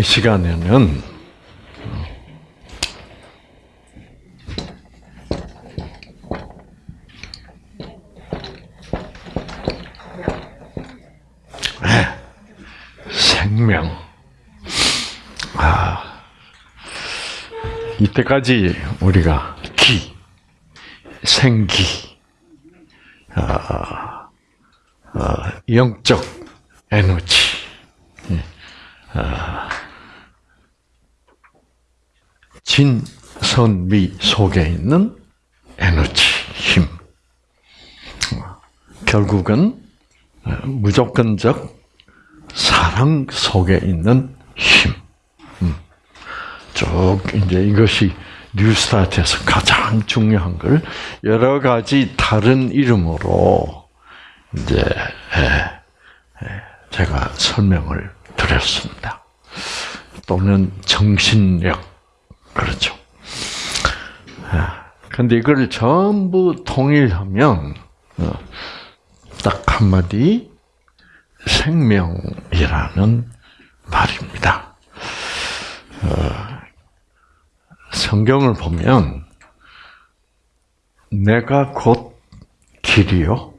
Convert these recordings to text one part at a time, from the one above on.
이 시간에는 네, 생명. 아, 이때까지 우리가 기, 생기, 아, 아, 영적 에너지, 아, 진선미 속에 있는 에너지, 힘. 결국은 무조건적 사랑 속에 있는 힘. 음. 쭉 이제 이것이 뉴스타트에서 가장 중요한 걸 여러 가지 다른 이름으로 이제 제가 설명을 드렸습니다. 또는 정신력 그렇죠. 근데 이걸 전부 통일하면 어, 딱 한마디 생명이라는 말입니다. 어, 성경을 보면 내가 곧 길이요,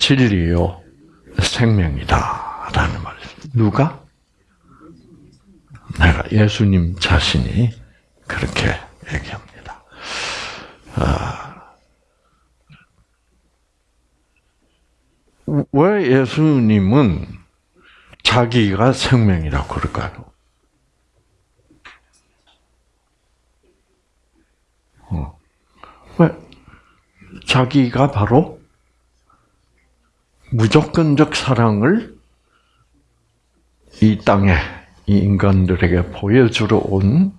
진리요, 생명이다라는 말. 누가? 내가 예수님 자신이 그렇게 얘기합니다. 아, 왜 예수님은 자기가 생명이라고 그럴까요? 어. 왜? 자기가 바로 무조건적 사랑을 이 땅에 이 인간들에게 보여주러 온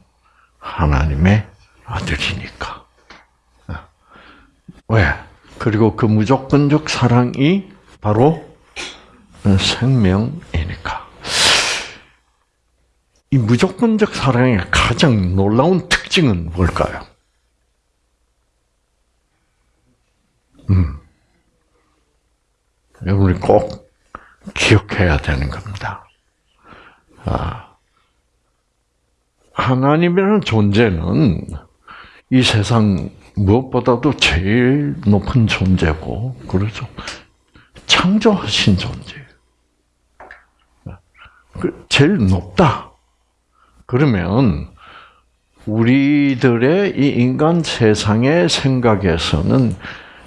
하나님의 아들이니까. 어. 왜? 그리고 그 무조건적 사랑이 바로 생명이니까. 이 무조건적 사랑의 가장 놀라운 특징은 뭘까요? 음. 여러분이 꼭 기억해야 되는 겁니다. 아, 하나님이라는 존재는 이 세상 무엇보다도 제일 높은 존재고, 그렇죠? 창조하신 존재예요. 그 제일 높다. 그러면 우리들의 이 인간 세상의 생각에서는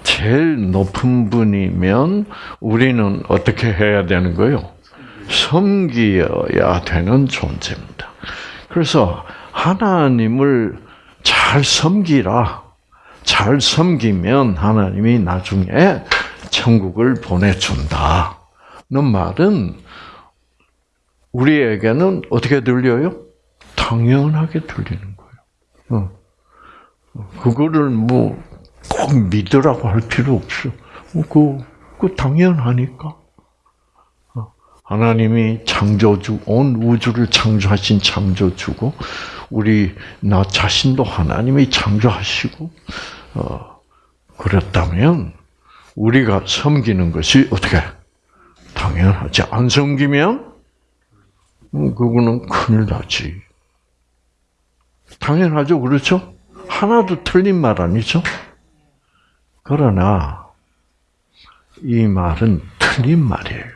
제일 높은 분이면 우리는 어떻게 해야 되는 거요? 섬기어야 되는 존재입니다. 그래서 하나님을 잘 섬기라. 잘 섬기면 하나님이 나중에 천국을 보내준다. 는 말은 우리에게는 어떻게 들려요? 당연하게 들리는 거예요. 어. 그거를 뭐 꼭 믿으라고 할 필요 없어. 그, 그 당연하니까. 어. 하나님이 창조주, 온 우주를 창조하신 창조주고, 우리, 나 자신도 하나님이 창조하시고, 어, 그랬다면, 우리가 섬기는 것이 어떻게? 당연하지. 안 섬기면, 음, 그거는 큰일 나지. 당연하죠. 그렇죠? 하나도 틀린 말 아니죠? 그러나, 이 말은 틀린 말이에요.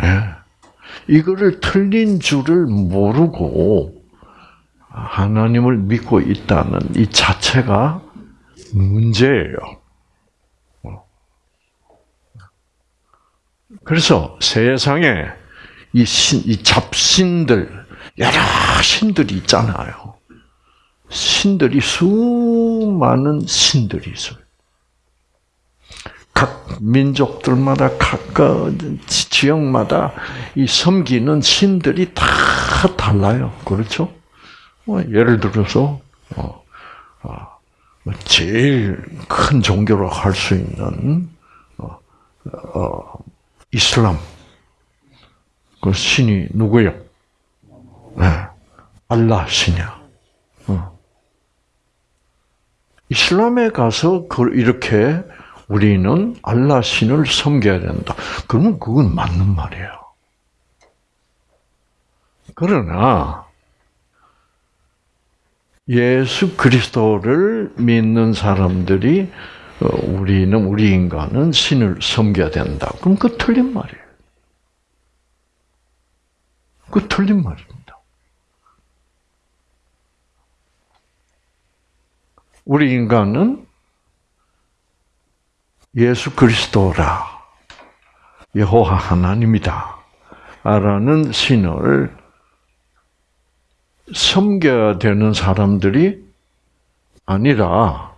네. 이거를 틀린 줄을 모르고 하나님을 믿고 있다는 이 자체가 문제예요. 그래서 세상에 이 신, 이 잡신들, 여러 신들이 있잖아요. 신들이 수많은 신들이 있어요. 각 민족들마다 각 지역마다 이 섬기는 신들이 다 달라요. 그렇죠? 뭐 예를 들어서 어, 어, 제일 큰 종교로 할 수 있는 어, 이슬람 그 신이 누구요? 네. 알라 신이야. 어. 이슬람에 가서 그 이렇게 우리는 알라 신을 섬겨야 된다. 그러면 그건 맞는 말이에요. 그러나 예수 그리스도를 믿는 사람들이 어, 우리는 우리 인간은 신을 섬겨야 된다. 그럼 그 틀린 말이에요. 그 틀린 말입니다. 우리 인간은 예수 그리스도라 여호와 하나님이다. 라는 신을 섬겨야 되는 사람들이 아니라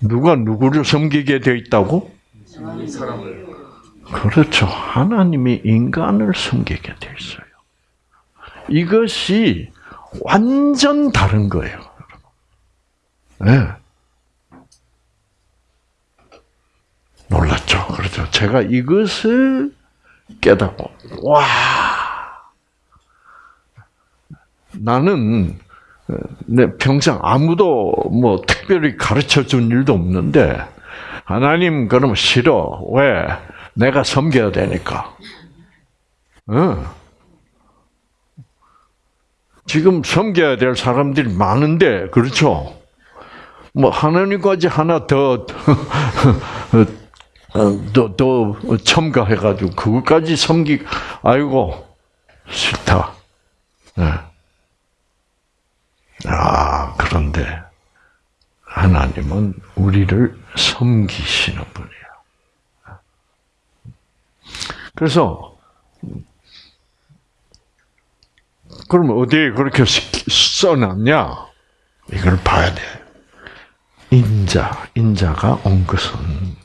누가 누구를 섬기게 되어 있다고? 사람을. 그렇죠. 하나님이 인간을 섬기게 되어 있어요. 이것이 완전 다른 거예요. 네. 놀랐죠. 그렇죠. 제가 이것을 깨닫고, 와! 나는 내 평생 아무도 뭐 특별히 가르쳐 준 일도 없는데 하나님 그러면 싫어. 왜? 내가 섬겨야 되니까. 어. 지금 섬겨야 될 사람들이 많은데 그렇죠? 뭐 하나님까지 하나 더 더, 더 첨가해가지고 그것까지 섬기 아이고 싫다. 네. 아, 그런데 하나님은 우리를 섬기시는 분이에요. 그래서 그러면 어디에 그렇게 써놨냐? 이걸 봐야 돼. 인자, 인자가 온 것은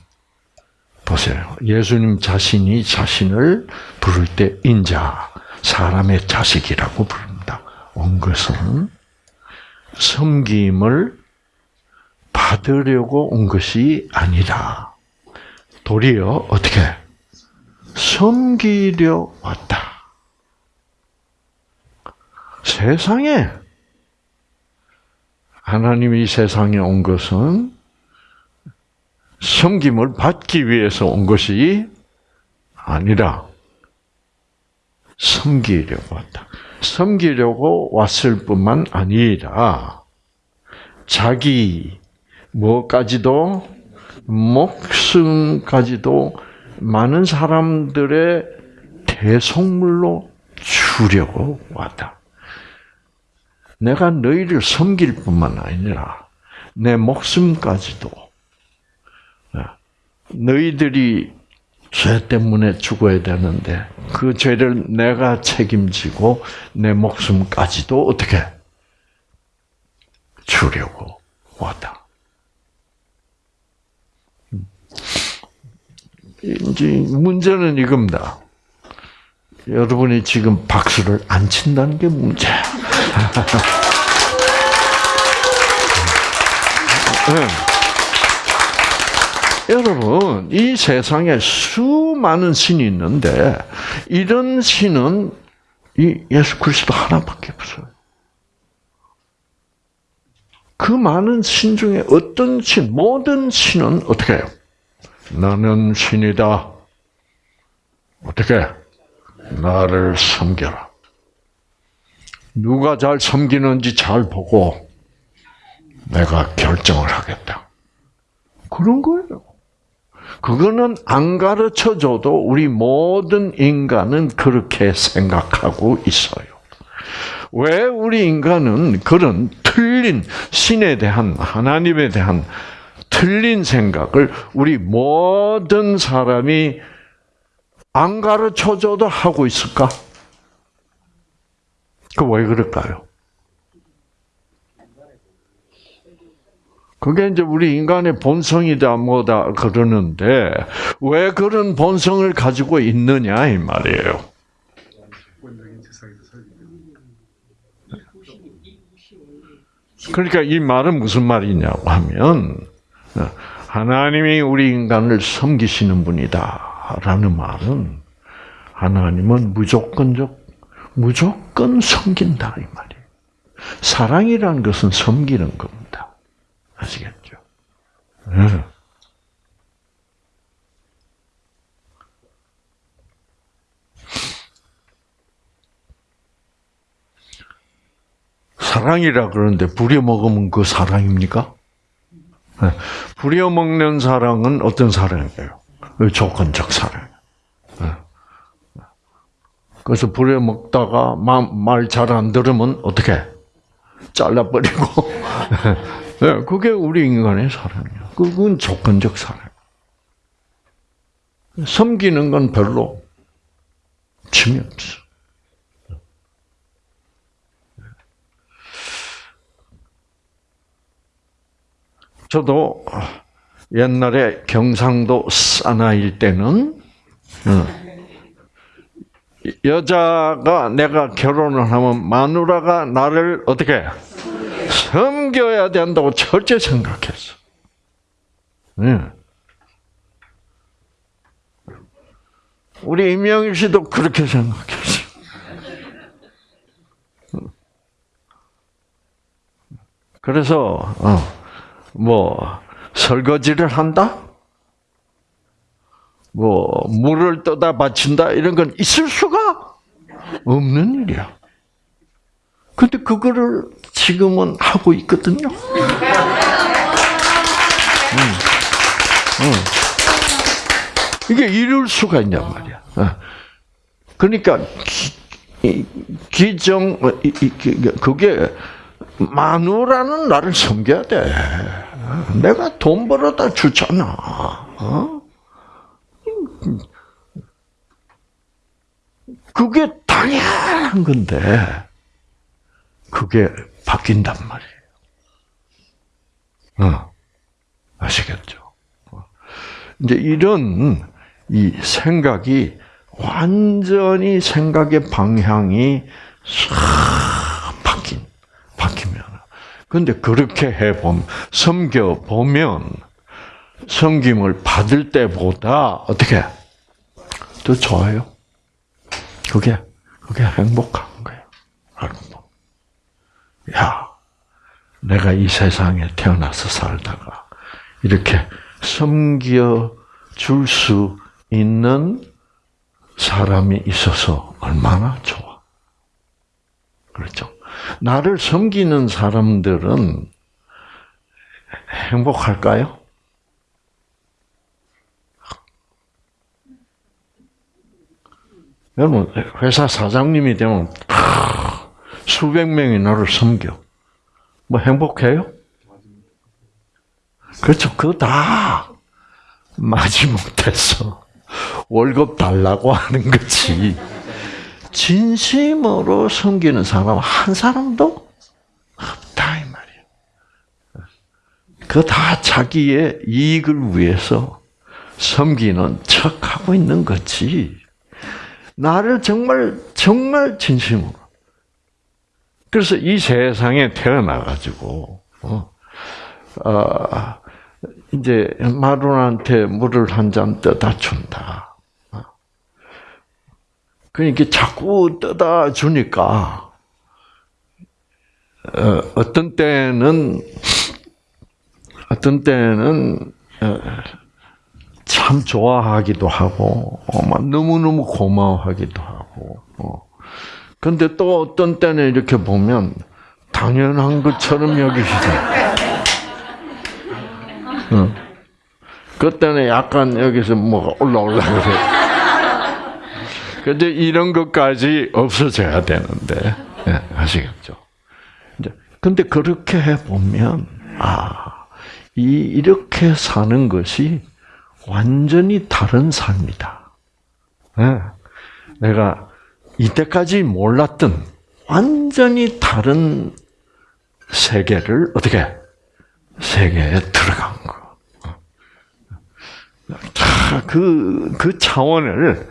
보세요. 예수님 자신이 자신을 부를 때 인자, 사람의 자식이라고 부릅니다. 온 것은 섬김을 받으려고 온 것이 아니라 도리어 어떻게 섬기려 왔다. 세상에 하나님이 세상에 온 것은 섬김을 받기 위해서 온 것이 아니라 섬기려고 왔다. 섬기려고 왔을 뿐만 아니라 자기 뭐까지도 목숨까지도 많은 사람들의 대속물로 주려고 왔다. 내가 너희를 섬길 뿐만 아니라 내 목숨까지도 너희들이 죄 때문에 죽어야 되는데 그 죄를 내가 책임지고 내 목숨까지도 어떻게 주려고 왔다. 이제 문제는 이겁니다. 여러분이 지금 박수를 안 친다는 게 문제야. 네. 여러분, 이 세상에 수많은 신이 있는데 이런 신은 이 예수 그리스도 하나밖에 없어요. 그 많은 신 중에 어떤 신, 모든 신은 어떻게 해요? 나는 신이다. 어떻게? 나를 섬겨라. 누가 잘 섬기는지 잘 보고 내가 결정을 하겠다. 그런 거예요. 그거는 안 가르쳐 줘도 우리 모든 인간은 그렇게 생각하고 있어요. 왜 우리 인간은 그런 틀린 신에 대한 하나님에 대한 틀린 생각을 우리 모든 사람이 안 가르쳐 줘도 하고 있을까? 그 왜 그럴까요? 그게 이제 우리 인간의 본성이다 뭐다 그러는데 왜 그런 본성을 가지고 있느냐 이 말이에요. 그러니까 이 말은 무슨 말이냐고 하면 하나님이 우리 인간을 섬기시는 분이다라는 말은 하나님은 무조건적 무조건 섬긴다 이 말이에요. 사랑이라는 것은 섬기는 겁니다. 아시겠죠? 응. 음. 사랑이라 그러는데 부려먹으면 그 사랑입니까? 네. 부려먹는 사랑은 어떤 사랑이에요? 그 조건적 사랑. 네. 그래서 부려먹다가 말 잘 안 들으면 어떻게? 잘라버리고 네, 그게 우리 인간의 사랑이야. 그건 조건적 사랑. 섬기는 건 별로 재미없어. 저도 옛날에 경상도 사나일 때는 어, 여자가 내가 결혼을 하면 마누라가 나를 어떻게 섬겨야 된다고 철저히 생각했어. 네. 우리 임영일 씨도 그렇게 생각했어. 그래서 어, 뭐 설거지를 한다, 뭐 물을 떠다 바친다 이런 건 있을 수가 없는 일이야. 근데 그거를 지금은 하고 있거든요. 음. 음. 이게 이룰 수가 있냔 말이야. 어. 그러니까 기, 정 어, 그게 마누라는 나를 섬겨야 돼. 내가 돈 벌어다 주잖아. 어? 그게 당연한 건데, 그게 바뀐단 말이에요. 어, 아시겠죠? 어. 이제 이런 이 생각이 완전히 생각의 방향이 싹 바뀐, 바뀌면. 근데 그렇게 해보면, 섬겨 보면, 섬김을 받을 때보다 어떻게 더 좋아요? 그게 그게 행복한 거예요. 야, 내가 이 세상에 태어나서 살다가 이렇게 섬겨 줄 수 있는 사람이 있어서 얼마나 좋아. 그렇죠. 나를 섬기는 사람들은 행복할까요? 여러분, 회사 사장님이 되면 수백 명이 나를 섬겨. 뭐 행복해요? 그렇죠. 그거 다 마지못해서 월급 달라고 하는 거지. 진심으로 섬기는 사람 한 사람도 없다 이 말이에요. 그거 다 자기의 이익을 위해서 섬기는 척 하고 있는 거지. 나를 정말 정말 진심으로. 그래서 이 세상에 태어나 가지고 어, 어, 이제 마룬한테 물을 한 잔 떠다 준다. 그러니까 자꾸 떠다 주니까 어, 어떤 때는 어떤 때는 어, 참 좋아하기도 하고, 어, 막 너무너무 고마워하기도 하고, 어. 근데 또 어떤 때는 이렇게 보면 당연한 것처럼 여기시죠. 어. 그때는 약간 여기서 뭐가 올라올라 그래. 근데 이런 것까지 없어져야 되는데, 네, 아시겠죠? 근데 그렇게 해 보면, 아, 이, 이렇게 사는 것이 완전히 다른 삶이다. 네. 내가 이때까지 몰랐던 완전히 다른 세계를 어떻게 세계에 들어간 거. 그, 그 차원을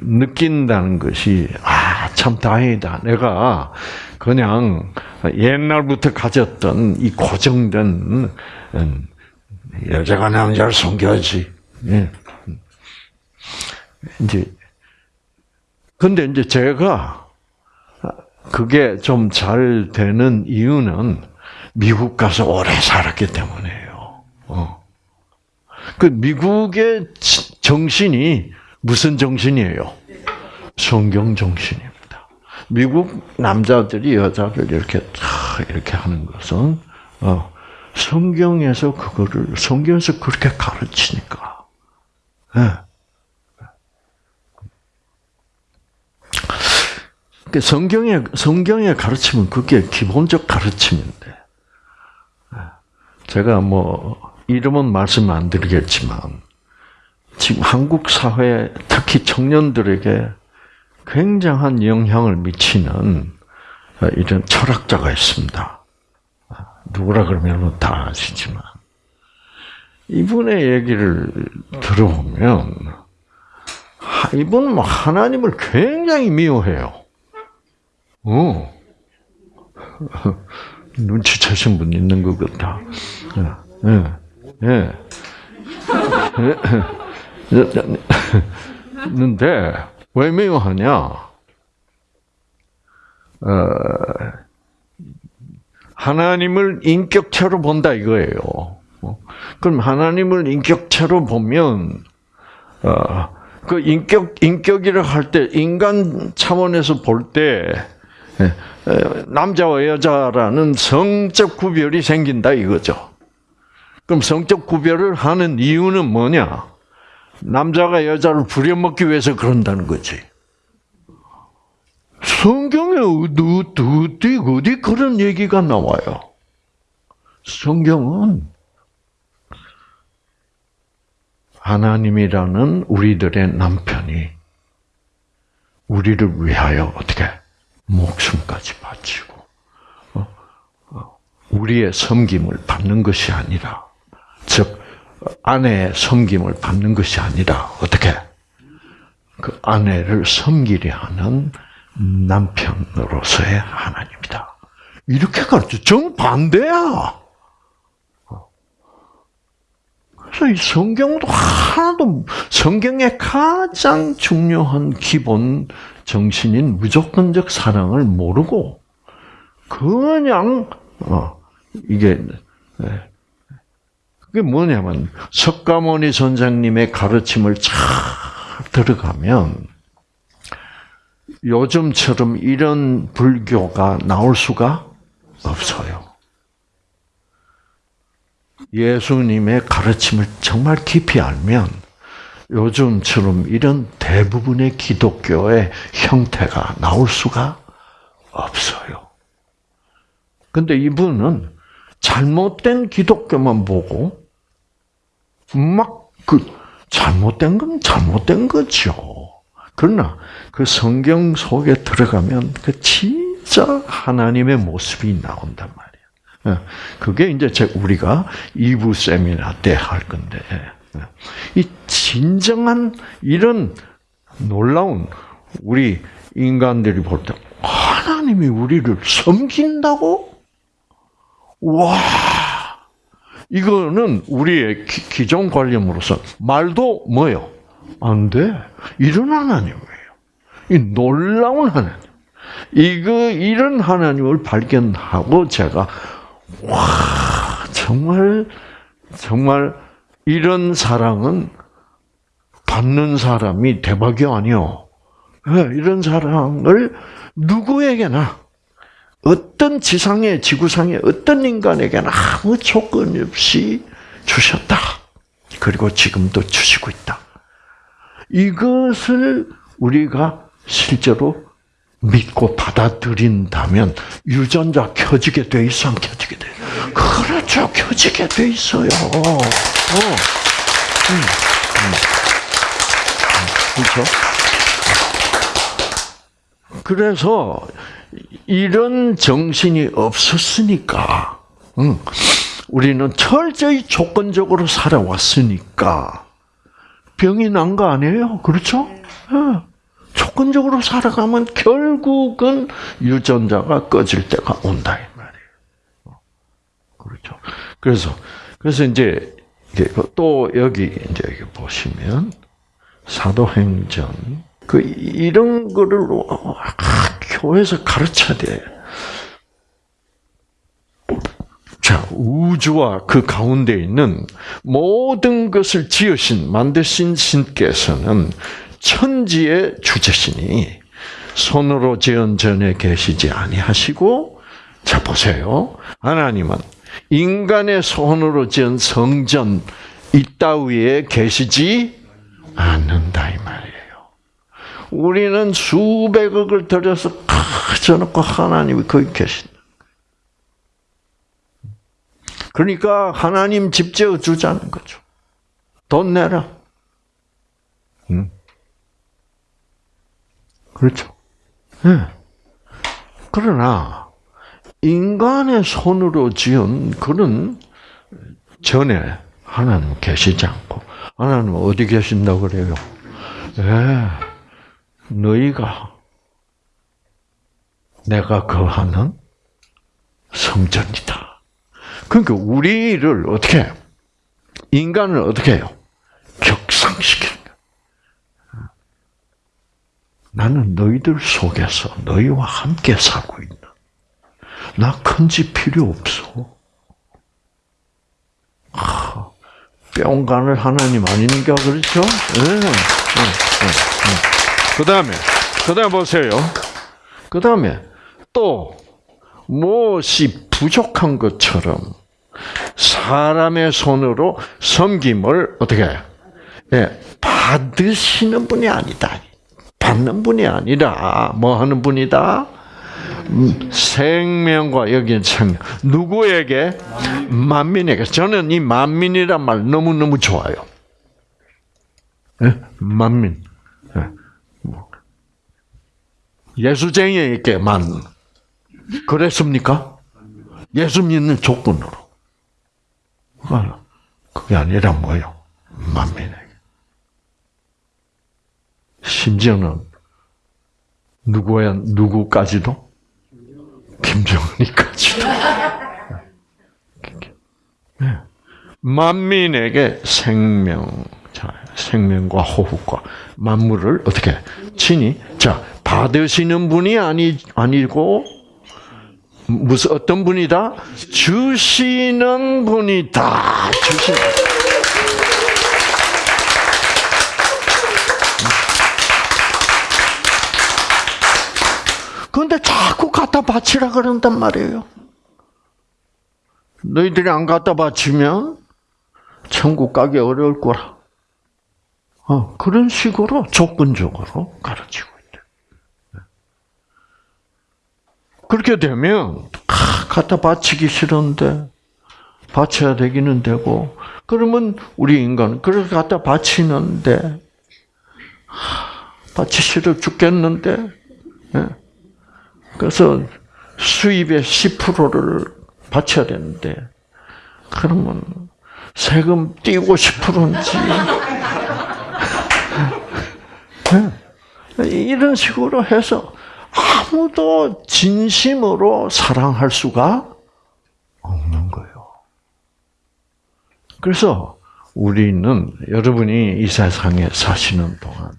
느낀다는 것이, 아, 참 다행이다. 내가 그냥 옛날부터 가졌던 이 고정된 음, 여자가 남자를 섬겨야지. 예. 이제 근데 이제 제가 그게 좀 잘 되는 이유는 미국 가서 오래 살았기 때문이에요. 어. 그 미국의 정신이 무슨 정신이에요? 성경 정신입니다. 미국 남자들이 여자를 이렇게 이렇게 하는 것은 어, 성경에서 그거를 성경에서 그렇게 가르치니까. 네. 성경의 성경의 가르침은 그게 기본적 가르침인데 제가 뭐 이름은 말씀 안 드리겠지만 지금 한국 사회 특히 청년들에게 굉장한 영향을 미치는 이런 철학자가 있습니다. 누구라 그러면 다 아시지만 이분의 얘기를 들어보면 이분은 뭐 하나님을 굉장히 미워해요. 어. 눈치채신 분 있는 것 같다. 예, 예. 는데 왜 미워하냐? 어, 하나님을 인격체로 본다 이거예요. 어, 그럼 하나님을 인격체로 보면 어, 그 인격 인격이라 할 때 인간 차원에서 볼때 예, 남자와 여자라는 성적 구별이 생긴다 이거죠. 그럼 성적 구별을 하는 이유는 뭐냐? 남자가 여자를 부려먹기 위해서 그런다는 거지. 성경에 어디, 어디, 어디 그런 얘기가 나와요? 성경은 하나님이라는 우리들의 남편이 우리를 위하여 어떻게 목숨까지 바치고 어? 어, 우리의 섬김을 받는 것이 아니라 즉 아내의 섬김을 받는 것이 아니라 어떻게 그 아내를 섬기려 하는 남편으로서의 하나님이다. 이렇게 가르쳐 정반대야. 그래서 이 성경도 하나도 성경의 가장 중요한 기본 정신인 무조건적 사랑을 모르고 그냥 어 이게 예. 그게 뭐냐면 석가모니 선생님의 가르침을 잘 들어가면 요즘처럼 이런 불교가 나올 수가 없어요. 예수님의 가르침을 정말 깊이 알면 요즘처럼 이런 대부분의 기독교의 형태가 나올 수가 없어요. 근데 이분은 잘못된 기독교만 보고 막 그 잘못된 건 잘못된 거죠. 그러나 그 성경 속에 들어가면 그 진짜 하나님의 모습이 나온단 말이에요. 예. 그게 이제 우리가 2부 세미나 때 할 건데, 예. 이 진정한 이런 놀라운 우리 인간들이 볼 때, 하나님이 우리를 섬긴다고? 와! 이거는 우리의 기, 존 관념으로서 말도 뭐요? 안 돼. 이런 하나님이에요. 이 놀라운 하나님. 이거 이런 하나님을 발견하고 제가 와 정말 정말 이런 사랑은 받는 사람이 대박이 아니요. 예, 이런 사랑을 누구에게나 어떤 지상의 지구상의 어떤 인간에게나 아무 조건 없이 주셨다. 그리고 지금도 주시고 있다. 이것을 우리가 실제로 믿고 받아들인다면 유전자 켜지게 돼 있어 안 켜지게 돼? 그렇죠, 켜지게 돼 있어요. 어. 음. 음. 그렇죠? 그래서 이런 정신이 없었으니까, 응. 우리는 철저히 조건적으로 살아왔으니까 병이 난 거 아니에요? 그렇죠? 네. 조건적으로 살아가면 결국은 유전자가 꺼질 때가 온다 이 말이에요. 그렇죠. 그래서 그래서 이제 또 여기 이제 여기 보시면 사도행전 그 이런 거를 아, 교회에서 가르쳐야 돼. 자, 우주와 그 가운데 있는 모든 것을 지으신, 만드신 신께서는 천지의 주제시니 손으로 지은 전에 계시지 아니하시고 자 보세요. 하나님은 인간의 손으로 지은 성전 이따위에 계시지 않는다 이 말이에요. 우리는 수백억을 들여서 가져놓고 하나님이 거기 계신다. 그러니까 하나님 집 지어 주자는 거죠. 돈 내라. 응? 그렇죠. 네. 그러나 인간의 손으로 지은 그런 전에 하나님 계시지 않고 하나님 어디 계신다 그래요? 네. 너희가 내가 거하는 성전이다. 그러니까 우리를 어떻게 인간을 어떻게 해요? 격상시키는 나는 너희들 속에서 너희와 함께 살고 있다. 나큰 집 필요 없어. 아, 뿅간을 하나님 아닌가 그렇죠? 네. 네. 네. 그 다음에 그 다음에 보세요. 그 다음에 또 무엇이 부족한 것처럼 사람의 손으로 섬김을 어떻게 예, 받으시는 분이 아니다. 받는 분이 아니라 뭐 하는 분이다? 음, 생명과 여기는 생명. 누구에게? 만민에게. 저는 이 만민이란 말 너무너무 좋아요. 네? 만민. 네. 예수쟁이에게만 그랬습니까? 예수 믿는 조건으로. 그게 아니라 뭐요? 만민에게. 심지어는 누구야 누구까지도 김정은이까지도 네. 만민에게 생명, 자 생명과 호흡과 만물을 어떻게 친히 자 받으시는 분이 아니 아니고 무슨 어떤 분이다 주시는 분이다 주시는. 그런데 자꾸 갖다 바치라 그런단 말이에요. 너희들이 안 갖다 바치면 천국 가기 어려울 거라. 어, 그런 식으로 조건적으로 가르치고 있대. 그렇게 되면 아, 갖다 바치기 싫은데 바쳐야 되기는 되고 그러면 우리 인간 그렇게 갖다 바치는데 바치 싫어 죽겠는데 예. 그래서 수입의 10%를 바쳐야 되는데 그러면 세금 띄고 10%인지 네. 이런 식으로 해서 아무도 진심으로 사랑할 수가 없는 거예요. 그래서 우리는 여러분이 이 세상에 사시는 동안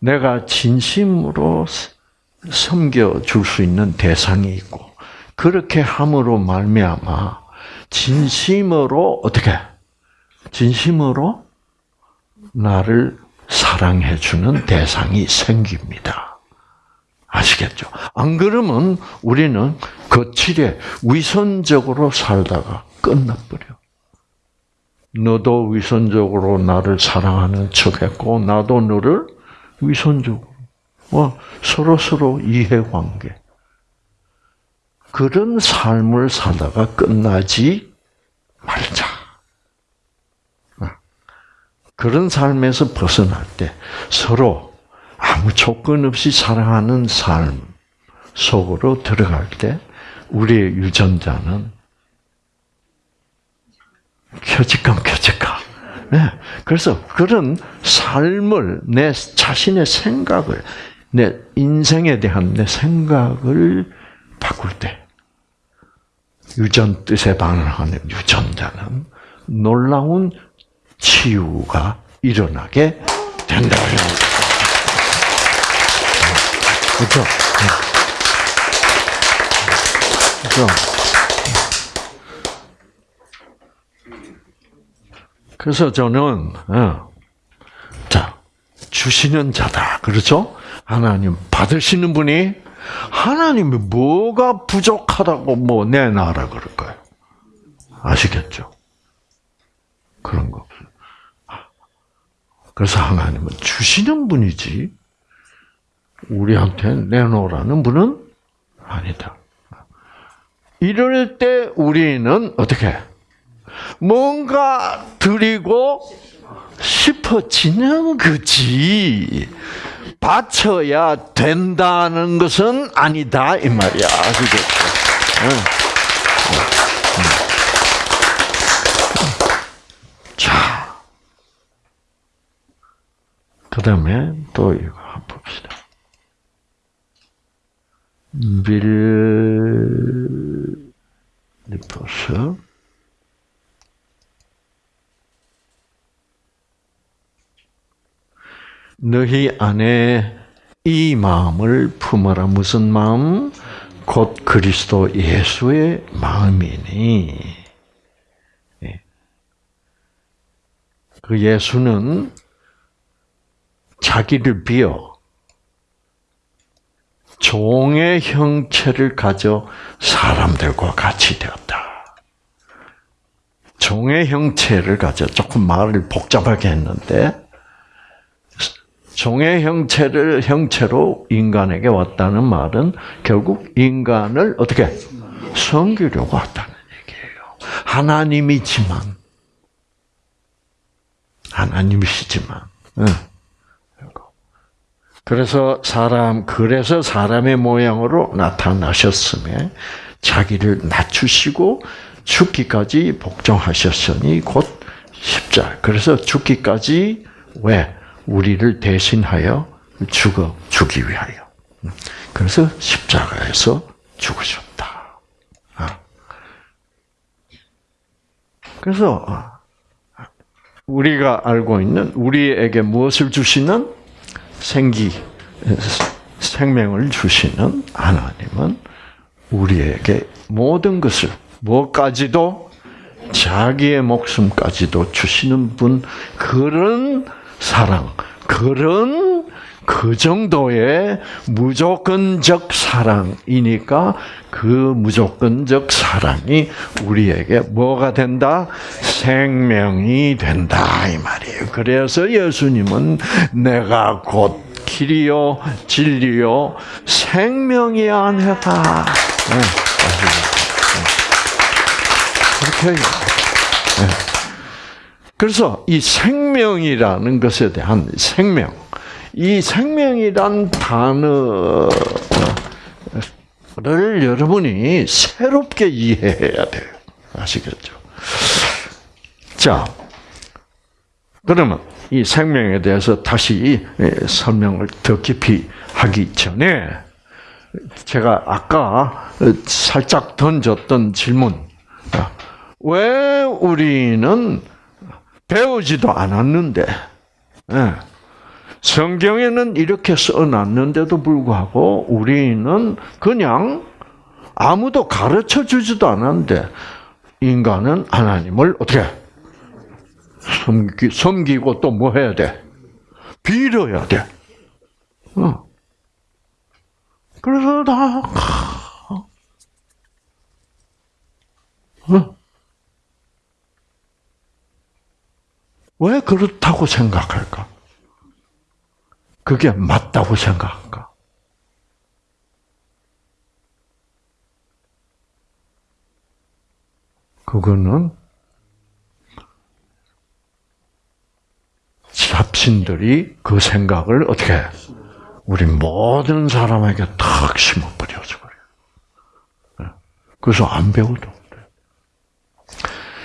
내가 진심으로 섬겨 줄 수 있는 대상이 있고 그렇게 함으로 말미암아 진심으로 어떻게 진심으로 나를 사랑해 주는 대상이 생깁니다. 아시겠죠? 안 그러면 우리는 거칠에 위선적으로 살다가 끝나버려. 너도 위선적으로 나를 사랑하는 척했고 나도 너를 위선적으로 어, 서로 서로 이해관계. 그런 삶을 살다가 끝나지 말자. 어. 그런 삶에서 벗어날 때 서로 아무 조건 없이 사랑하는 삶 속으로 들어갈 때 우리의 유전자는 켜지감 켜지감 네. 그래서 그런 삶을 내 자신의 생각을 내 인생에 대한 내 생각을 바꿀 때 유전 뜻에 반응하는 유전자는 놀라운 치유가 일어나게 된다. 그렇죠? 그렇죠? 그래서 저는 어, 자 주시는 자다 그렇죠? 하나님 받으시는 분이 하나님이 뭐가 부족하다고 뭐 내놔라 그럴까요? 아시겠죠? 그런 거. 그래서 하나님은 주시는 분이지 우리한테 내놓으라는 분은 아니다. 이럴 때 우리는 어떻게 뭔가 드리고 싶어지는 거지. 바쳐야 된다는 것은 아니다 이 말이야. 자, 그 다음에 또 이거 한번 봅시다. 빌리퍼스 너희 안에 이 마음을 품어라. 무슨 마음? 곧 그리스도 예수의 마음이니. 예. 그 예수는 자기를 비어 종의 형체를 가져 사람들과 같이 되었다. 종의 형체를 가져 조금 말을 복잡하게 했는데 종의 형체를 형체로 인간에게 왔다는 말은 결국 인간을 어떻게 섬기려고 왔다는 얘기예요. 하나님이지만 하나님이시지만 그래서 사람 그래서 사람의 모양으로 나타나셨음에 자기를 낮추시고 죽기까지 복종하셨으니 곧 십자. 그래서 죽기까지 왜 우리를 대신하여 죽어 주기 위하여. 그래서 십자가에서 죽으셨다. 아. 그래서 우리가 알고 있는 우리에게 무엇을 주시는 생기 생명을 주시는 하나님은 우리에게 모든 것을 뭐까지도 자기의 목숨까지도 주시는 분 그런 사랑, 그런 그 정도의 무조건적 사랑이니까 그 무조건적 사랑이 우리에게 뭐가 된다? 생명이 된다 이 말이에요. 그래서 예수님은 내가 곧 길이요 진리요 생명이야 하다. 네, 그렇게 그래서 이 생명이라는 것에 대한 생명, 이 생명이란 단어를 여러분이 새롭게 이해해야 돼요. 아시겠죠? 자, 그러면 이 생명에 대해서 다시 설명을 더 깊이 하기 전에 제가 아까 살짝 던졌던 질문. 왜 우리는 배우지도 않았는데, 예. 성경에는 이렇게 써놨는데도 불구하고 우리는 그냥 아무도 가르쳐 주지도 않았는데 인간은 하나님을 어떻게 섬기, 섬기고 또 뭐 해야 돼? 빌어야 돼. 어. 그래서 다 어. 왜 그렇다고 생각할까? 그게 맞다고 생각할까? 그거는 잡신들이 그 생각을 어떻게 우리 모든 사람에게 탁 심어버려서 그래요. 네. 그래서 안 배워도 돼.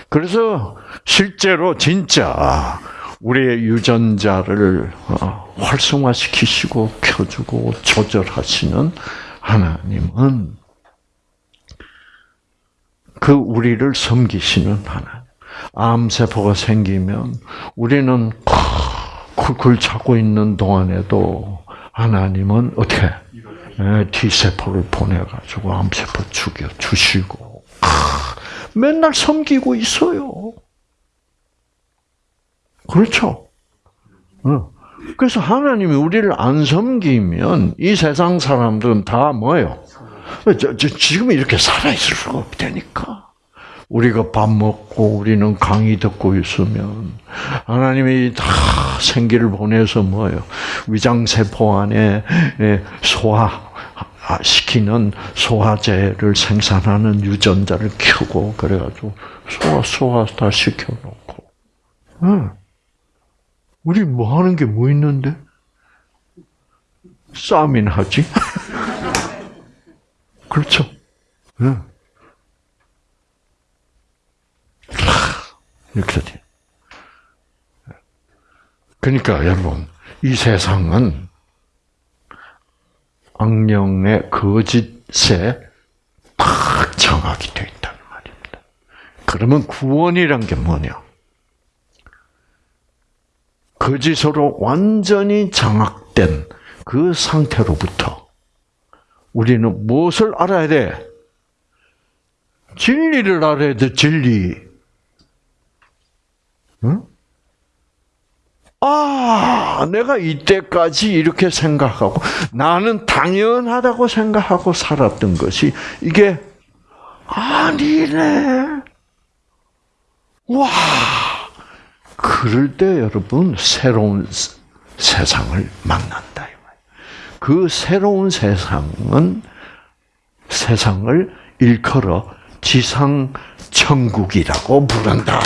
그래서 실제로 진짜 우리의 유전자를 어, 활성화시키시고 켜주고 조절하시는 하나님은 그 우리를 섬기시는 하나님. 암세포가 생기면 우리는 쿨쿨 자고 있는 동안에도 하나님은 어떻게 T세포를 보내가지고 암세포 죽여 주시고 맨날 섬기고 있어요. 그렇죠. 그래서 하나님이 우리를 안 섬기면 이 세상 사람들은 다 뭐예요? 저, 저, 지금 이렇게 살아있을 수가 없다니까. 우리가 밥 먹고 우리는 강의 듣고 있으면 하나님이 다 생기를 보내서 뭐예요? 위장세포 안에 예, 소화 시키는 소화제를 생산하는 유전자를 켜고 그래가지고 소화 소화 다 시켜놓고. 응. 우리 뭐 하는 게 뭐 있는데? 싸움이나 하지? 그렇죠. 응. 이렇게 돼. 그러니까 여러분, 이 세상은 악령의 거짓에 딱 정확히 되어 있다는 말입니다. 그러면 구원이란 게 뭐냐? 거짓으로 완전히 장악된 그 상태로부터 우리는 무엇을 알아야 돼? 진리를 알아야 돼, 진리. 응? 아, 내가 이때까지 이렇게 생각하고 나는 당연하다고 생각하고 살았던 것이 이게 아니네. 와. 그럴 때 여러분 새로운 세상을 만난다. 그 새로운 세상은 세상을 일컬어 지상 천국이라고 부른다.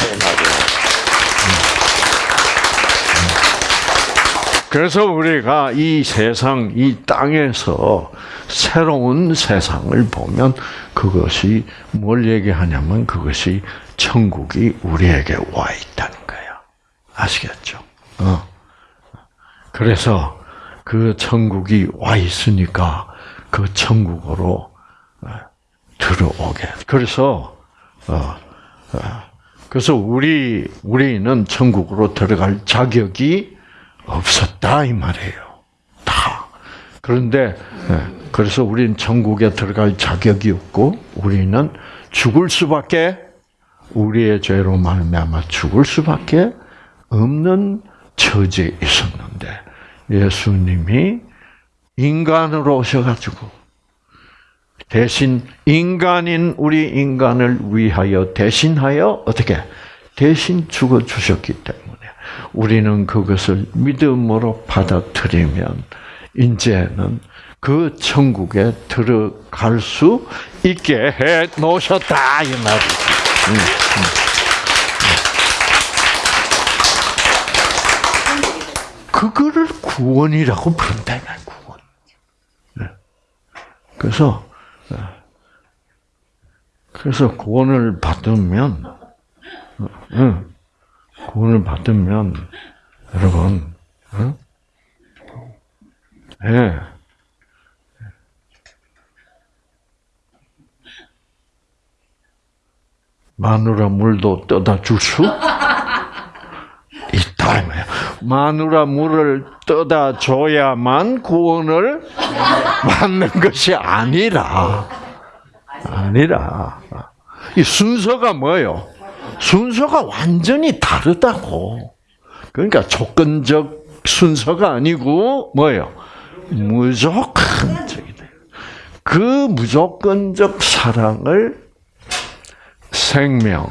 그래서 우리가 이 세상, 이 땅에서 새로운 세상을 보면 그것이 뭘 얘기하냐면 그것이 천국이 우리에게 와 있다는. 아시겠죠? 어. 그래서 그 천국이 와 있으니까 그 천국으로 어, 들어오게. 그래서 어, 어, 그래서 우리 우리는 천국으로 들어갈 자격이 없었다 이 말이에요. 다. 그런데 예, 그래서 우리는 천국에 들어갈 자격이 없고 우리는 죽을 수밖에 우리의 죄로 말미암아 죽을 수밖에 없는 처지에 있었는데 예수님이 인간으로 오셔가지고 대신 인간인 우리 인간을 위하여 대신하여 어떻게 대신 죽어 주셨기 때문에 우리는 그것을 믿음으로 받아들이면 이제는 그 천국에 들어갈 수 있게 해 놓으셨다 이 말이죠. 음, 음. 그거를 구원이라고 부른다 이 구원. 네. 그래서 네. 그래서 구원을 받으면 어, 구원을 받으면 여러분, 어? 예. 마누라 물도 떠다 줄수있 다 이거야. 마누라 물을 떠다 줘야만 구원을 받는 것이 아니라 아니라 이 순서가 뭐예요? 순서가 완전히 다르다고. 그러니까 조건적 순서가 아니고 뭐예요? 무조건적이다. 그 무조건적 사랑을 생명,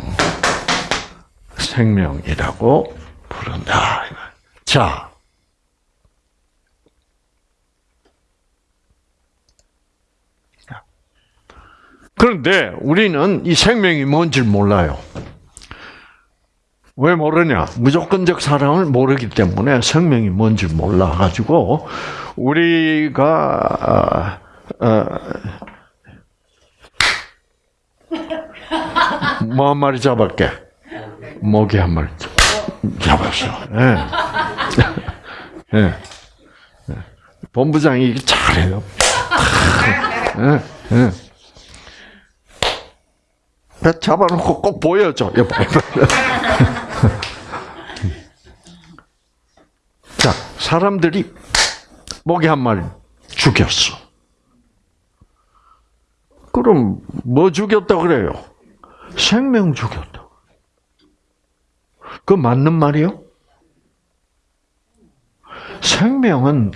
생명이라고 부른다. 자, 그런데 우리는 이 생명이 뭔지 몰라요. 왜 모르냐? 무조건적 사랑을 모르기 때문에 생명이 뭔지 몰라가지고 우리가 어, 어 뭐 한 마리 잡을게. 모기 한 마리 잡 았어. 예. 예. 예. 본부장이 잘해요. 예. 예. 잡아놓고 꼭 보여줘. 자, 사람들이 모기 한 마리 죽였어. 그럼 뭐 죽였다 그래요? 생명 죽였다. 그 맞는 말이요? 생명은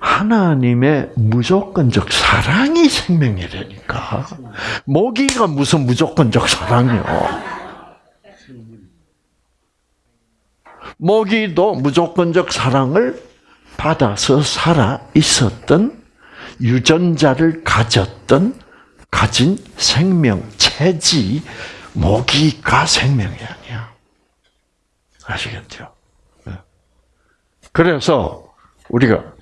하나님의 무조건적 사랑이 생명이라니까. 모기가 무슨 무조건적 사랑이요? 모기도 무조건적 사랑을 받아서 살아 있었던 유전자를 가졌던 가진 생명체지 모기가 생명이 아니야. 아시겠죠? 네. 그래서 우리가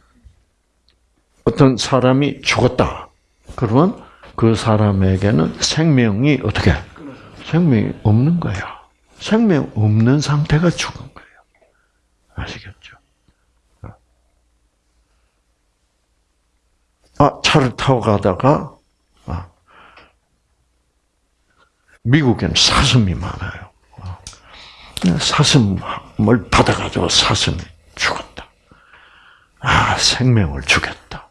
어떤 사람이 죽었다. 그러면 그 사람에게는 생명이 어떻게? 생명이 없는 거야. 생명 없는 상태가 죽은 거예요. 아시겠죠? 아, 차를 타고 가다가, 아, 미국에는 사슴이 많아요. 아, 사슴을 받아가지고 사슴이 죽었다. 아, 생명을 주겠다.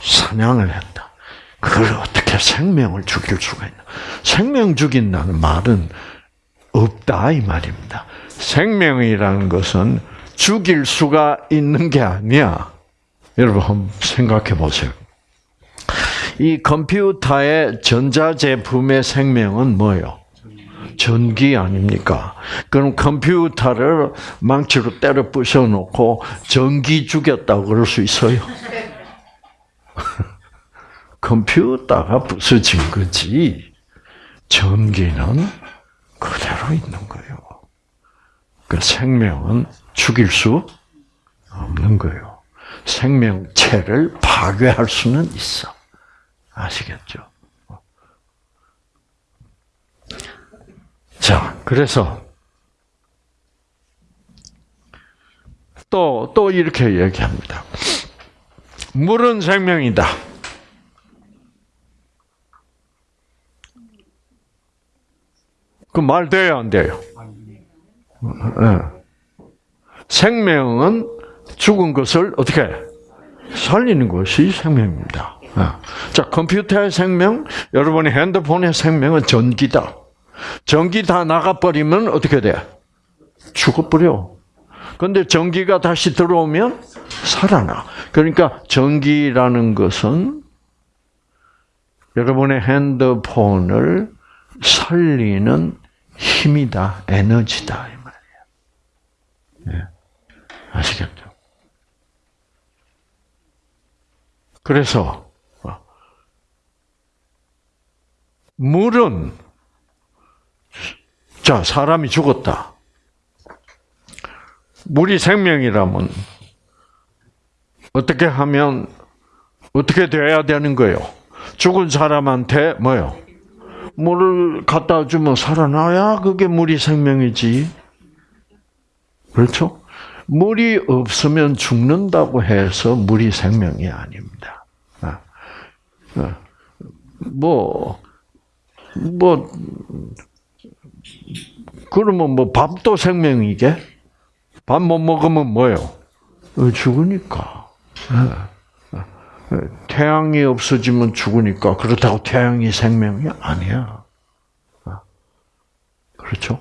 사냥을 했다. 그걸 어떻게 생명을 죽일 수가 있나? 생명 죽인다는 말은 없다 이 말입니다. 생명이라는 것은 죽일 수가 있는 게 아니야. 여러분 한번 생각해 보세요. 이 컴퓨터의 전자제품의 생명은 뭐예요? 전기 아닙니까? 그럼 컴퓨터를 망치로 때려 부셔놓고 전기 죽였다고 그럴 수 있어요? 컴퓨터가 부서진 거지. 전기는 그대로 있는 거예요. 그 생명은 죽일 수 없는 거예요. 생명체를 파괴할 수는 있어. 아시겠죠? 자, 그래서 또, 또 이렇게 얘기합니다. 물은 생명이다. 그 말 돼요, 안 돼요? 네. 생명은 죽은 것을 어떻게 살리는 것이 생명입니다. 네. 자, 컴퓨터의 생명, 여러분의 핸드폰의 생명은 전기다. 전기 다 나가버리면 어떻게 돼? 죽어버려. 근데 전기가 다시 들어오면 살아나. 그러니까 전기라는 것은 여러분의 핸드폰을 살리는 힘이다, 에너지다 이 말이에요. 예. 아시겠죠? 그래서 물은 자 사람이 죽었다. 물이 생명이라면 어떻게 하면 어떻게 돼야 되는 거예요? 죽은 사람한테 뭐요? 물을 갖다 주면 살아나야 그게 물이 생명이지. 그렇죠? 물이 없으면 죽는다고 해서 물이 생명이 아닙니다. 아, 아, 뭐, 뭐, 그러면 뭐 밥도 생명이게? 밥 못 먹으면 뭐요? 어, 죽으니까. 태양이 없어지면 죽으니까 그렇다고 태양이 생명이 아니야. 그렇죠?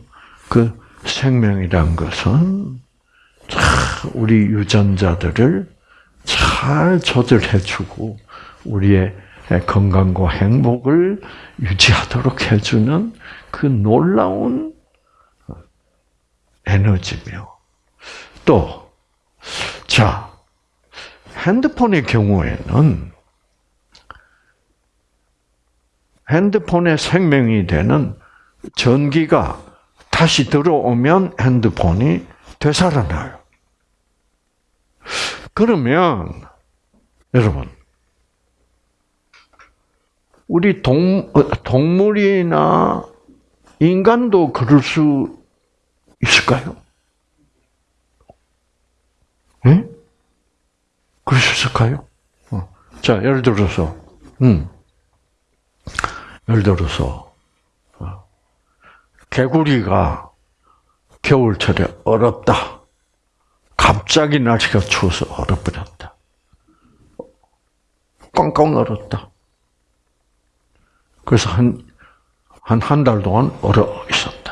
그 생명이란 것은 우리 유전자들을 잘 조절해주고 우리의 건강과 행복을 유지하도록 해주는 그 놀라운 에너지며 또 자. 핸드폰의 경우에는 핸드폰의 생명이 되는 전기가 다시 들어오면 핸드폰이 되살아나요. 그러면 여러분 우리 동, 동물이나 인간도 그럴 수 있을까요? 응? 그럴 수 있을까요? 어. 자, 예를 들어서, 음, 예를 들어서, 어. 개구리가 겨울철에 얼었다. 갑자기 날씨가 추워서 얼어버렸다. 꽝꽝 얼었다. 그래서 한, 한, 한 달 동안 얼어 있었다.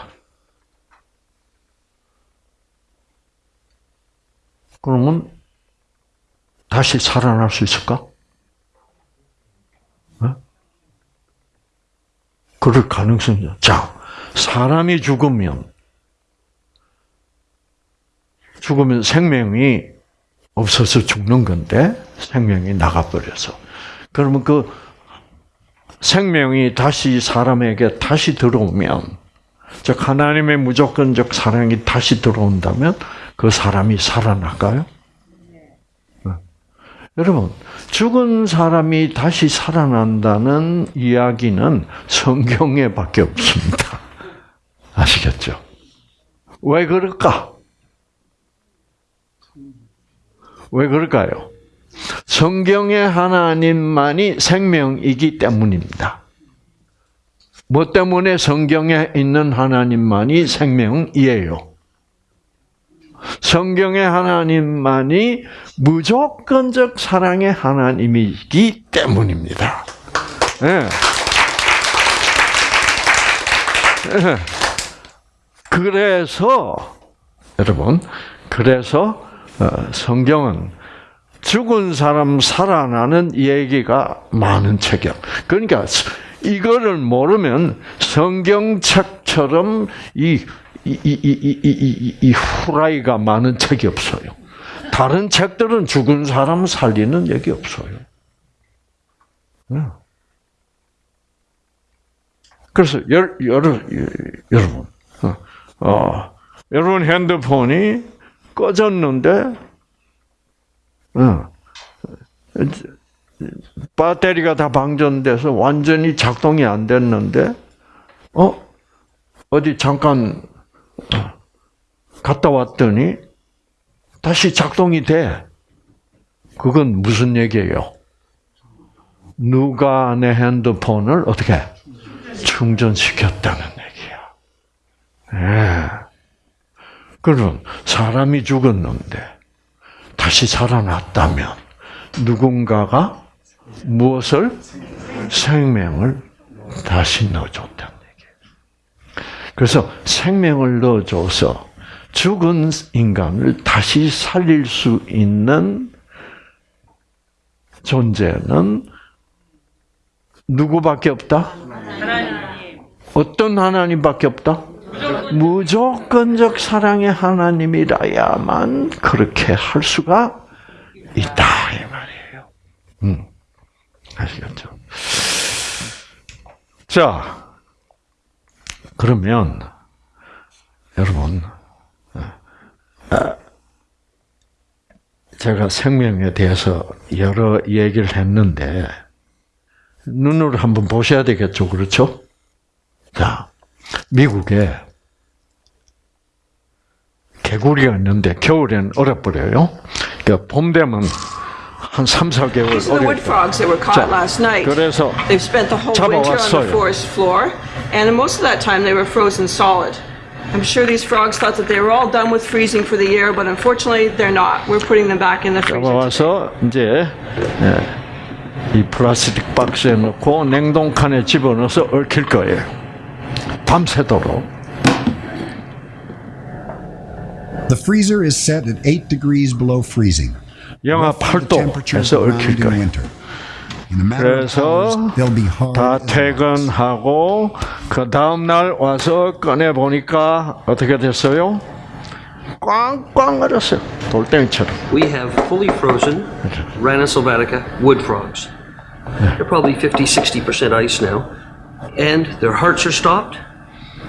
그러면 다시 살아날 수 있을까? 어? 그럴 가능성이 자, 사람이 죽으면 죽으면 생명이 없어서 죽는 건데 생명이 나가버려서 그러면 그 생명이 다시 사람에게 다시 들어오면 즉 하나님의 무조건적 사랑이 다시 들어온다면 그 사람이 살아날까요? 네. 여러분 죽은 사람이 다시 살아난다는 이야기는 성경에 밖에 없습니다. 아시겠죠? 왜 그럴까? 왜 그럴까요? 성경의 하나님만이 생명이기 때문입니다. 뭐 때문에 성경에 있는 하나님만이 생명이에요? 성경의 하나님만이 무조건적 사랑의 하나님이기 때문입니다. 네. 네. 그래서 여러분, 그래서 어, 성경은 죽은 사람 살아나는 얘기가 많은 책이야. 그러니까 이거를 모르면 성경책처럼 이, 이, 이, 이, 이, 이, 이 후라이가 많은 책이 없어요. 다른 책들은 죽은 사람 살리는 얘기 없어요. 그래서 여, 여러, 여러분, 어, 어, 여러분 핸드폰이 꺼졌는데 어. 배터리가 다 방전돼서 완전히 작동이 안 됐는데, 어? 어디 잠깐 갔다 왔더니 다시 작동이 돼. 그건 무슨 얘기예요? 누가 내 핸드폰을 어떻게 충전시켰다는 얘기야. 예. 그럼 사람이 죽었는데 다시 살아났다면 누군가가 무엇을 생명을 다시 넣어줬다는. 그래서 생명을 넣어줘서 죽은 인간을 다시 살릴 수 있는 존재는 누구밖에 없다? 하나님. 어떤 하나님밖에 없다? 무조건적 사랑의 하나님이라야만 그렇게 할 수가 있다 이 말이에요. 음, 아시겠죠? 자, 그러면 여러분, 아, 제가 생명에 대해서 여러 얘기를 했는데 눈으로 한번 보셔야 되겠죠, 그렇죠? 자, 미국에 개구리가 있는데 겨울에는 얼어버려요. 그러니까 봄 되면 한 3, 4개월 These are the wood frogs that were caught last night. 그래서 잡아왔어요. forest floor, and most of that time they were frozen solid. I'm sure these frogs thought that they were all done with freezing for the year, but unfortunately they're not. We're putting them back in the freezer. 잡아와서 이제 예, 이 플라스틱 박스에 넣고 냉동칸에 집어넣어서 얽힐 거예요. 밤새도록. The freezer is set at 8 degrees below freezing. 영하 Roughly the 8도에서 temperatures around 얽힐 in 거예요. 그래서 hours, they'll be hard 다. 퇴근하고 그 다음 날 와서 꺼내 보니까 어떻게 됐어요? 꽝꽝 얼었어요. 돌덩이처럼. We have fully frozen Rana sylvatica wood frogs. They're probably 50, 60% ice now. And their hearts are stopped,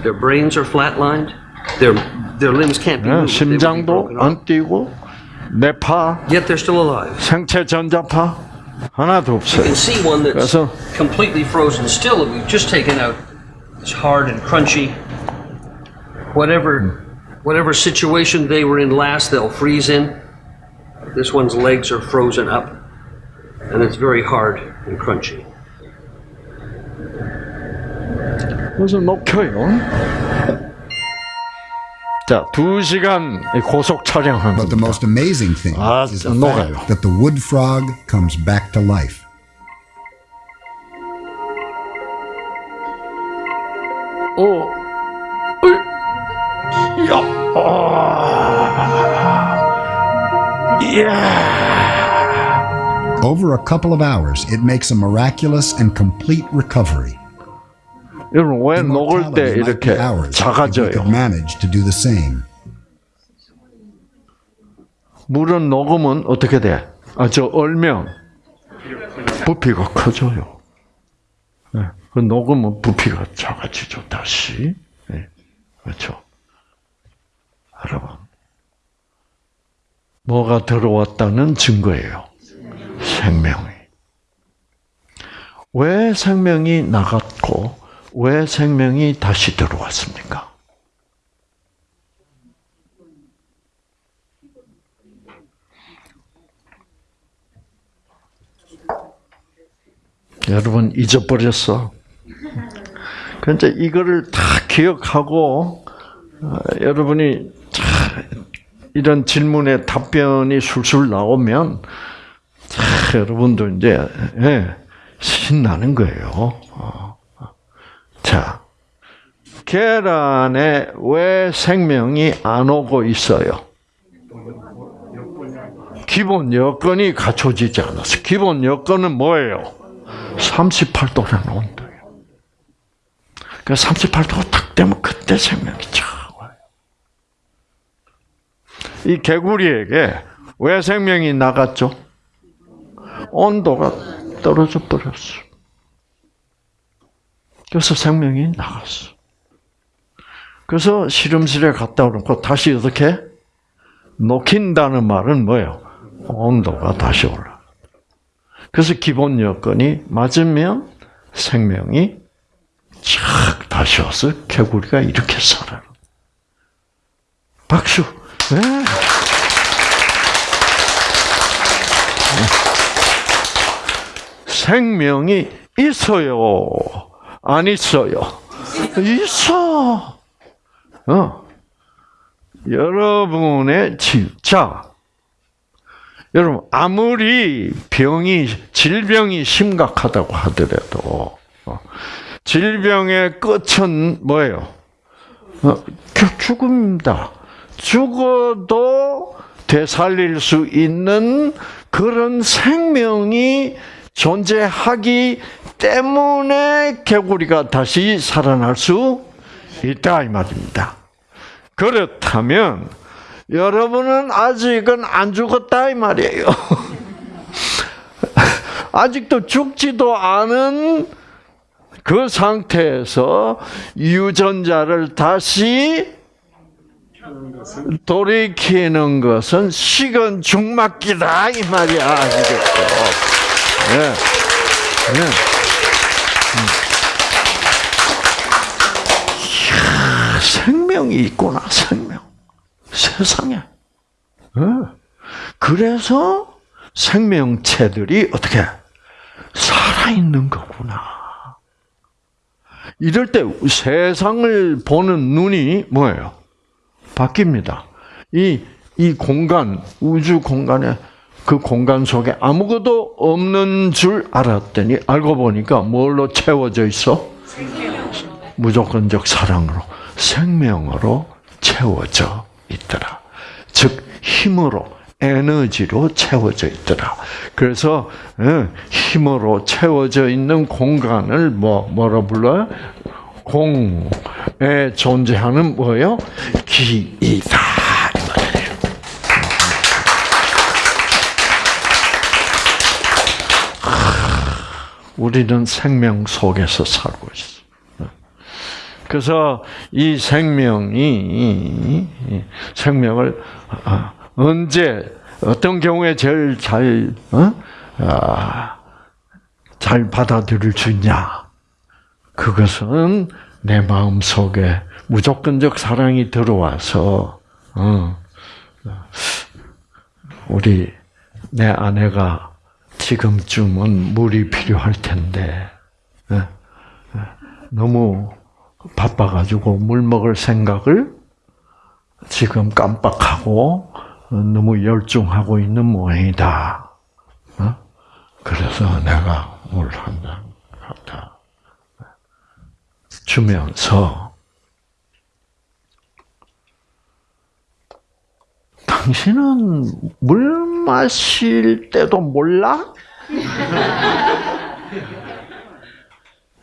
their brains are flatlined, their, their limbs can't be 예, moved. 심장도. 안 뛰고 뇌파, Yet they're still alive. 생체 전자파 Hanatopse. You can see one that's completely frozen still that we've just taken out. It's hard and crunchy. Whatever, whatever situation they were in last, they'll freeze in. This one's legs are frozen up, and it's very hard and crunchy. There's an. 자, 두 시간 고속 촬영한 But the 겁니다. most amazing thing 아, is the 녹아요. fact that the wood frog comes back to life. 오, 어이, 야, 아, Over a couple of hours, it makes a miraculous and complete recovery. 여러분 왜 녹을 때 이렇게 작아져요? 물은 녹으면 어떻게 돼? 아, 저 얼면 부피가 커져요. 네. 그 녹으면 부피가 작아지죠, 다시. 네. 그렇죠. 여러분. 뭐가 들어왔다는 증거예요. 생명이. 왜 생명이 나갔고, 왜 생명이 다시 들어왔습니까? 여러분 잊어버렸어. 그런데 이거를 다 기억하고 어, 여러분이 자, 이런 질문에 답변이 술술 나오면 자, 여러분도 이제 예, 신나는 거예요. 자, 계란에 왜 생명이 안 오고 있어요? 기본 여건이 갖춰지지 않았어. 기본 여건은 뭐예요? 38도라는 온도예요. 그 38도가 딱 되면 그때 생명이 쫙 와요. 이 개구리에게 왜 생명이 나갔죠? 온도가 떨어져 버렸어. 그래서 생명이 나갔어. 그래서 실험실에 갔다 오고 다시 어떻게 녹힌다는 말은 뭐예요? 온도가 다시 올라. 그래서 기본 여건이 맞으면 생명이 착 다시 와서 개구리가 이렇게 살아요. 박수. 네. 생명이 있어요. 안 있어요. 있어. 어. 여러분의 진짜 여러분 아무리 병이 질병이 심각하다고 하더라도 어, 질병의 끝은 뭐예요? 어, 겨- 죽음입니다. 죽어도 되살릴 수 있는 그런 생명이 존재하기 때문에 개구리가 다시 살아날 수 있다 이 말입니다. 그렇다면 여러분은 아직은 안 죽었다 이 말이에요. 아직도 죽지도 않은 그 상태에서 유전자를 다시 돌이키는 것은 식은 죽맞기다 이 말이야. 아시겠죠? 네. 네. 이야, 생명이 있구나, 생명. 세상에. 어. 그래서 생명체들이 어떻게 살아있는 거구나. 이럴 때 세상을 보는 눈이 뭐예요? 바뀝니다. 이, 이 공간, 우주 공간에 그 공간 속에 아무것도 없는 줄 알았더니 알고 보니까 뭘로 채워져 있어? 무조건적 사랑으로, 생명으로 채워져 있더라. 즉, 힘으로, 에너지로 채워져 있더라. 그래서, 예, 힘으로 채워져 있는 공간을 뭐, 뭐라 불러요? 공에 존재하는 뭐예요? 기이다. 이 말이에요. 우리는 생명 속에서 살고 있어. 그래서 이 생명이 생명을 아, 언제 어떤 경우에 제일 잘 어? 아, 잘 받아들일 수 있냐? 그것은 내 마음 속에 무조건적 사랑이 들어와서 어, 우리 내 아내가 지금쯤은 물이 필요할 텐데 예, 예, 너무 바빠가지고 물 먹을 생각을 지금 깜빡하고 어, 너무 열중하고 있는 모양이다. 어? 그래서 내가 물 한 잔 갖다 주면서 당신은 물 마실 때도 몰라?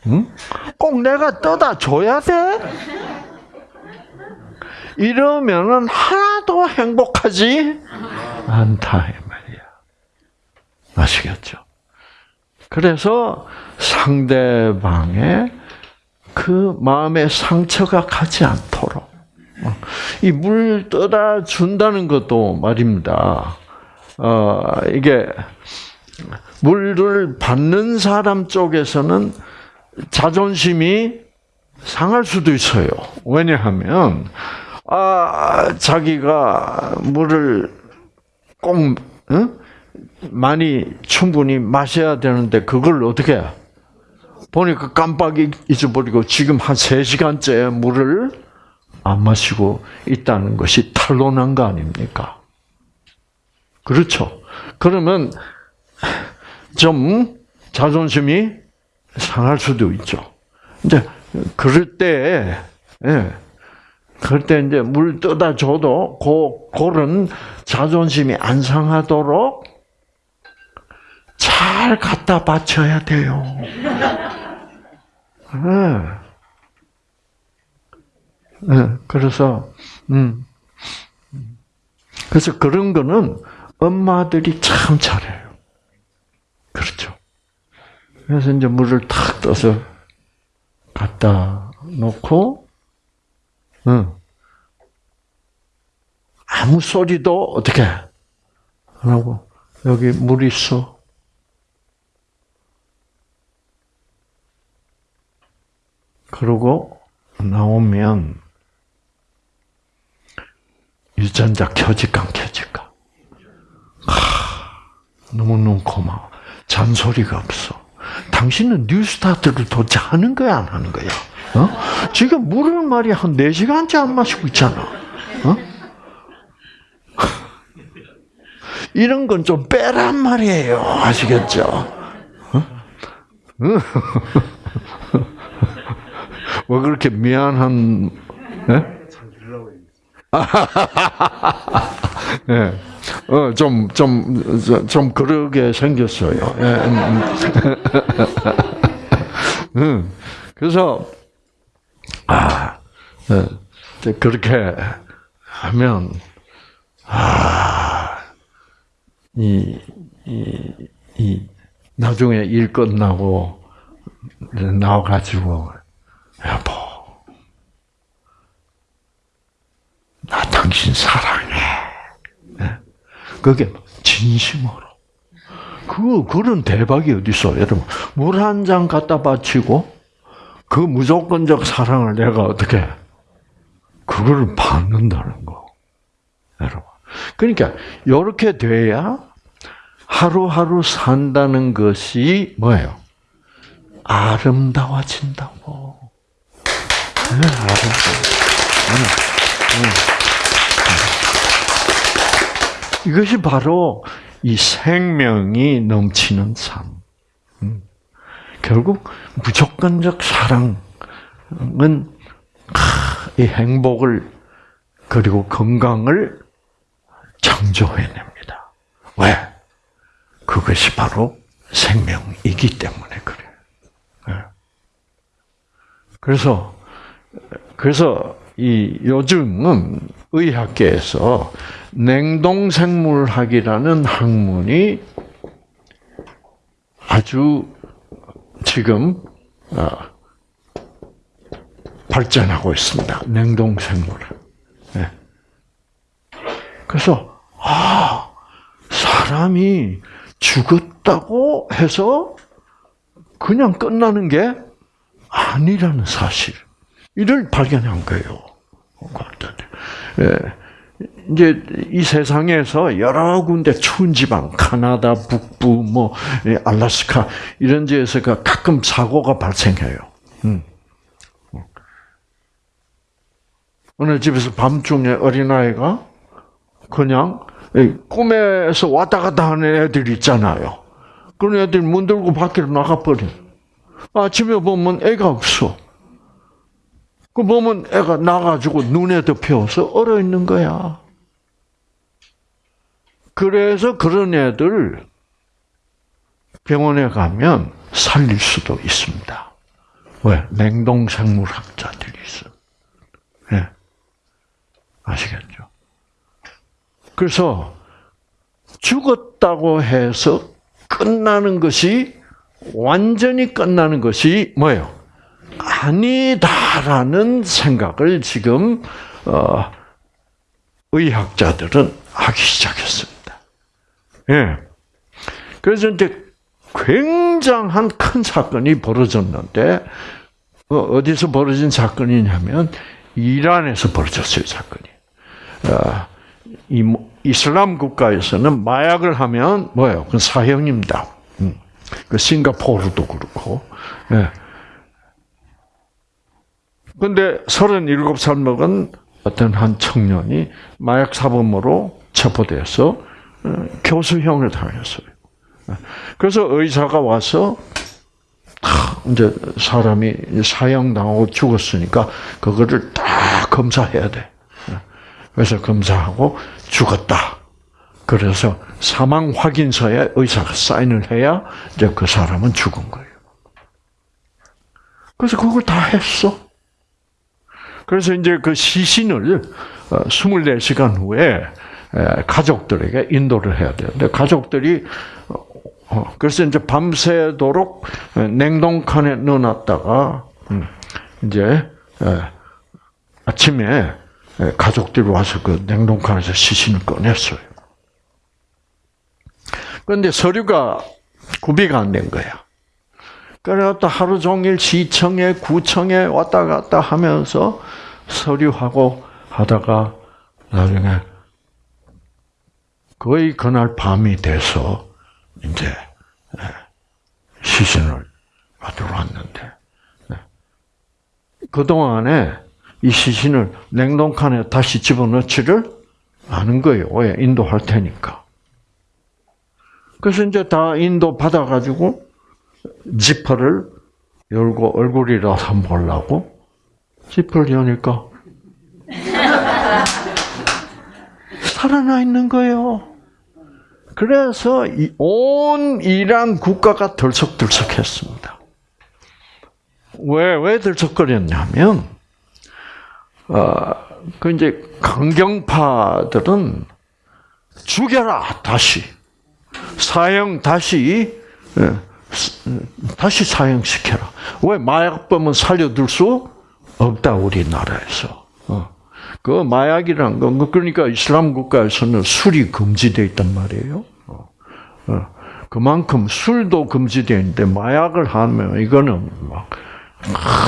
응? 꼭 내가 떠다 줘야 돼? 이러면은 하나도 행복하지 않다 이 말이야. 아시겠죠? 그래서 상대방의 그 마음의 상처가 가지 않도록 이 물 떠다 준다는 것도 말입니다. 어, 이게 물을 받는 사람 쪽에서는 자존심이 상할 수도 있어요. 왜냐하면 아 자기가 물을 꼭 응? 많이 충분히 마셔야 되는데 그걸 어떻게 해? 보니까 깜빡 잊어버리고 지금 한 3시간째 물을 안 마시고 있다는 것이 탄로난 거 아닙니까? 그렇죠. 그러면 좀 자존심이 상할 수도 있죠. 이제 그럴 때, 예, 그럴 때 이제 물 떠다 줘도 고, 그런 자존심이 안 상하도록 잘 갖다 바쳐야 돼요. 예. 예, 그래서, 음. 그래서 그런 거는 엄마들이 참 잘해요. 그렇죠. 그래서 이제 물을 탁 떠서 갖다 놓고, 응. 아무 소리도 어떻게 안 하고, 여기 물 있어. 그러고 나오면, 유전자 켜질까 안 켜질까? 하, 너무너무 고마워. 잔소리가 없어. 당신은 뉴스타트를 도대체 하는 거야, 안 하는 거야? 어? 지금 물을 말이야, 한 4시간째 안 마시고 있잖아. 어? 이런 건 좀 빼란 말이에요. 아시겠죠? 어? 왜 그렇게 미안한, 예? 예. 어, 좀, 좀, 좀, 좀 그러게 생겼어요. 예. 음, 음. 음. 그래서, 아, 예. 그렇게 하면, 아, 이, 이, 이, 나중에 일 끝나고, 나와가지고, 여보, 나 당신 사랑해. 예? 그게 진심으로. 그, 그런 대박이 어딨어. 여러분, 물 한 잔 갖다 바치고, 그 무조건적 사랑을 내가 어떻게, 그거를 받는다는 거. 여러분. 그러니까, 요렇게 돼야 하루하루 산다는 것이 뭐예요? 아름다워진다고. 네, 아름다워. 이것이 바로 이 생명이 넘치는 삶. 음. 결국 무조건적 사랑은 이 행복을 그리고 건강을 창조해냅니다. 왜? 그것이 바로 생명이기 때문에 그래요. 예. 그래서 그래서 이 요즘은 의학계에서 냉동생물학이라는 학문이 아주 지금 어, 발전하고 있습니다. 냉동생물학. 네. 그래서 아 사람이 죽었다고 해서 그냥 끝나는 게 아니라는 사실. 이를 발견한 거예요. 예. 이제 이 세상에서 여러 군데 추운 지방, 카나다 북부, 뭐 알라스카 이런 데에서가 가끔 사고가 발생해요. 음. 어느 집에서 밤중에 어린아이가 그냥 꿈에서 왔다 갔다 하는 애들 있잖아요. 그런 애들 문 들고 밖으로 나가버려. 아침에 보면 애가 없어. 그 보면 애가 나가지고 눈에 덮여서 얼어 있는 거야. 그래서 그런 애들 병원에 가면 살릴 수도 있습니다. 왜? 냉동생물학자들이 있어. 예. 아시겠죠? 그래서 죽었다고 해서 끝나는 것이 완전히 끝나는 것이 뭐예요? 아니다라는 생각을 지금 어, 의학자들은 하기 시작했습니다. 예. 그래서 이제 굉장한 큰 사건이 벌어졌는데 어, 어디서 벌어진 사건이냐면 이란에서 벌어졌어요 사건이. 어, 이슬람 국가에서는 마약을 하면 뭐예요? 그건 사형입니다. 음. 그 싱가포르도 그렇고. 예. 근데 37살 먹은 어떤 한 청년이 마약 사범으로 체포돼서 어, 교수형을 당했어요. 그래서 의사가 와서 탁 이제 사람이 사형당하고 죽었으니까 그거를 다 검사해야 돼. 그래서 검사하고 죽었다. 그래서 사망 확인서에 의사가 사인을 해야 이제 그 사람은 죽은 거예요. 그래서 그걸 다 했어. 그래서 이제 그 시신을 24시간 후에 에, 가족들에게 인도를 해야. 근데 가족들이 어, 어, 그래서 이제 밤새도록 에, 냉동칸에 넣어놨다가 음, 이제 에, 아침에 에, 가족들이 와서 그 냉동칸에서 시신을 꺼냈어요. 그런데 서류가 구비가 안 된 거야. 그래갖다 하루 종일 시청에 구청에 왔다 갔다 하면서 서류하고 하다가 나중에 거의 그날 밤이 돼서 이제 예, 시신을 받으러 왔는데 예. 그 동안에 이 시신을 냉동칸에 다시 집어넣지를 않은 거예요. 왜 인도할 테니까. 그래서 이제 다 인도 받아가지고 지퍼를 열고 얼굴이라도 한번 보려고 지퍼를 여니까 살아나 있는 거예요. 그래서 이온 이란 국가가 들썩들썩했습니다. 왜, 왜 들썩거렸냐면, 어, 그 이제 강경파들은 죽여라, 다시. 사형 다시, 예, 다시 사형시켜라. 왜 마약범은 살려둘 수 없다, 우리나라에서. 어. 그 마약이란 건, 그러니까 이슬람 국가에서는 술이 금지되어 있단 말이에요. 어. 어. 그만큼 술도 금지되어 있는데 마약을 하면 이거는 막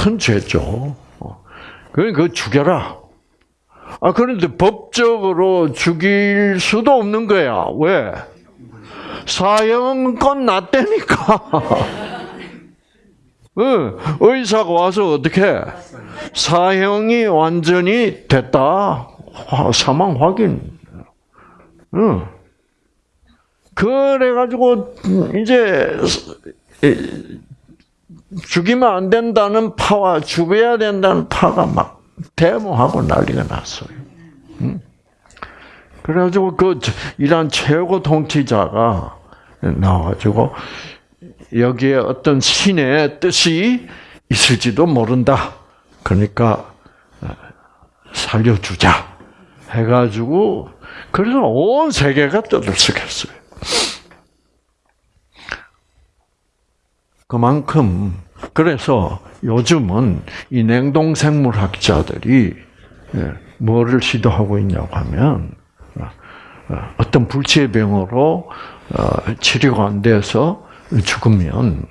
큰 죄죠. 어. 그러니까 죽여라. 아, 그런데 법적으로 죽일 수도 없는 거야. 왜? 사형은 끝났다니까. 응, 의사가 와서 어떻게 사형이 완전히 됐다. 사망 확인. 응. 그래가지고 이제 죽이면 안 된다는 파와 죽여야 된다는 파가 막 데모하고 난리가 났어요. 응? 그래가지고 그 이란 최고 통치자가 나와가지고 여기에 어떤 신의 뜻이 있을지도 모른다. 그러니까 살려주자 해가지고 그래서 온 세계가 떠들썩했어요. 그만큼 그래서 요즘은 이 냉동 생물학자들이 예, 뭐를 시도하고 있냐고 하면 어떤 불치병으로 어, 치료가 안 돼서 죽으면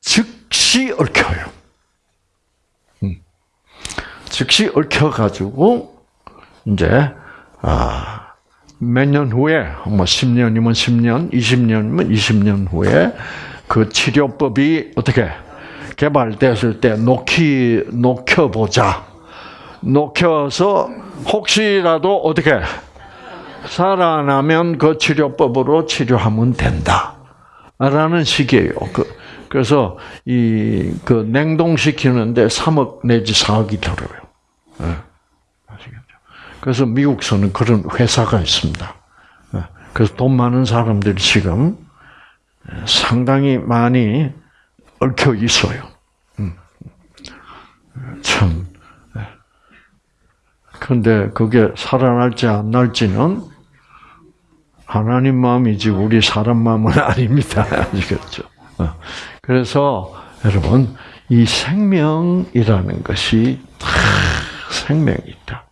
즉시 얽혀요. 음. 즉시 얽혀가지고 이제 아, 몇 년 후에 뭐 10년이면 10년, 20년이면 20년 후에 그 치료법이 어떻게 개발됐을 때 녹히 녹혀 보자. 녹혀서 혹시라도 어떻게 살아나면 그 치료법으로 치료하면 된다. 라는 식이에요. 그, 그래서 이 그 냉동시키는데 3억 내지 4억이 들어요. 네. 아시겠죠? 그래서 미국서는 그런 회사가 있습니다. 네. 그래서 돈 많은 사람들이 지금 상당히 많이 얽혀 있어요. 음. 참. 근데 그게 살아날지 안 날지는 하나님 마음이지 우리 사람 마음은 아닙니다. 아시겠죠? 어. 그래서 여러분 이 생명이라는 것이 다 생명이 있다.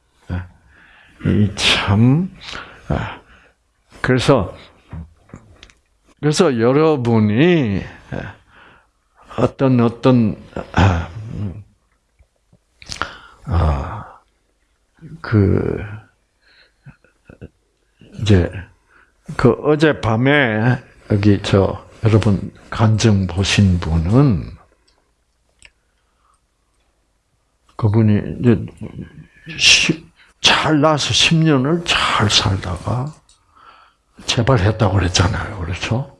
이참 그래서 그래서 여러분이 어떤 어떤 아그 이제 그 어제 밤에 여기 저 여러분 간증 보신 분은 그분이 이제 시- 잘 나서 10년을 잘 살다가 재발했다고 그랬잖아요. 그렇죠?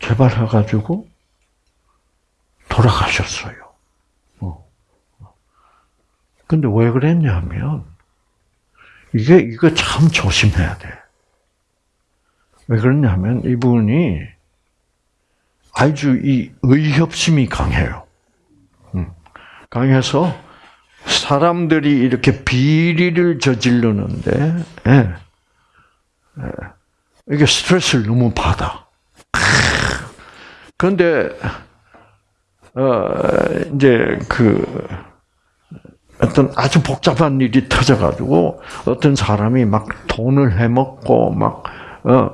재발해가지고 돌아가셨어요. 어. 근데 왜 그랬냐면 이게 이거 참 조심해야 돼. 왜 그러냐면 이분이 아주 이 의협심이 강해요. 음. 강해서 사람들이 이렇게 비리를 저지르는데 예. 예. 이게 스트레스를 너무 받아. 그런데 어 이제 그 어떤 아주 복잡한 일이 터져가지고 어떤 사람이 막 돈을 해먹고 막 어,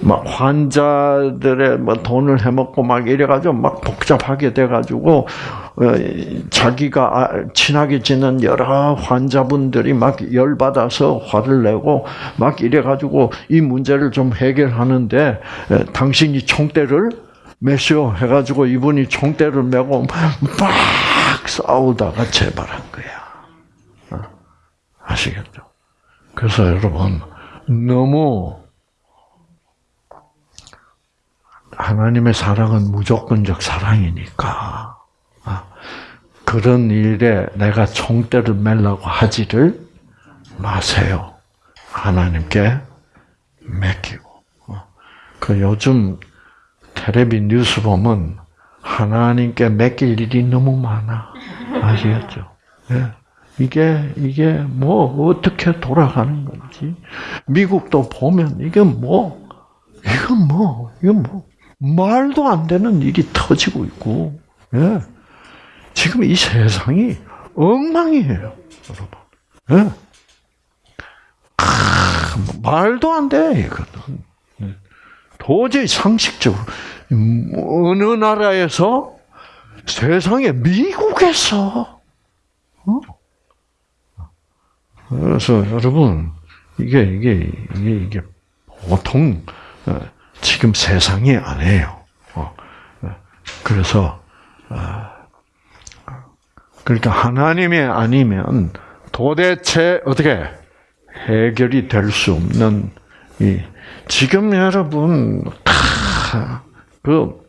막 환자들의 뭐 돈을 해먹고 막 이래가지고 막 복잡하게 돼가지고 어, 자기가 아- 친하게 지낸 여러 환자분들이 막 열받아서 화를 내고 막 이래가지고 이 문제를 좀 해결하는데 에, 당신이 총대를 메시오 해가지고 이분이 총대를 메고 막 싸우다가 재발한 거야. 어, 아시겠죠? 그래서 여러분 너무 하나님의 사랑은 무조건적 사랑이니까 아, 그런 일에 내가 총대를 매려고 하지를 마세요. 하나님께 맡기고. 어, 그 요즘 텔레비 뉴스 보면 하나님께 맡길 일이 너무 많아. 아시겠죠? 예. 이게 이게 뭐 어떻게 돌아가는 건지 미국도 보면 이게 뭐 이건 뭐 이건 뭐 말도 안 되는 일이 터지고 있고 예. 지금 이 세상이 엉망이에요, 여러분. 예. 아, 말도 안 돼, 이거는. 예. 도저히 상식적으로 음, 어느 나라에서 세상에 미국에서 어? 그래서 여러분 이게 이게 이게 이게 보통 어, 지금 세상이 아니에요. 어, 어, 그래서 아, 그러니까 하나님이 아니면 도대체 어떻게 해결이 될 수 없는 이 지금 여러분 다그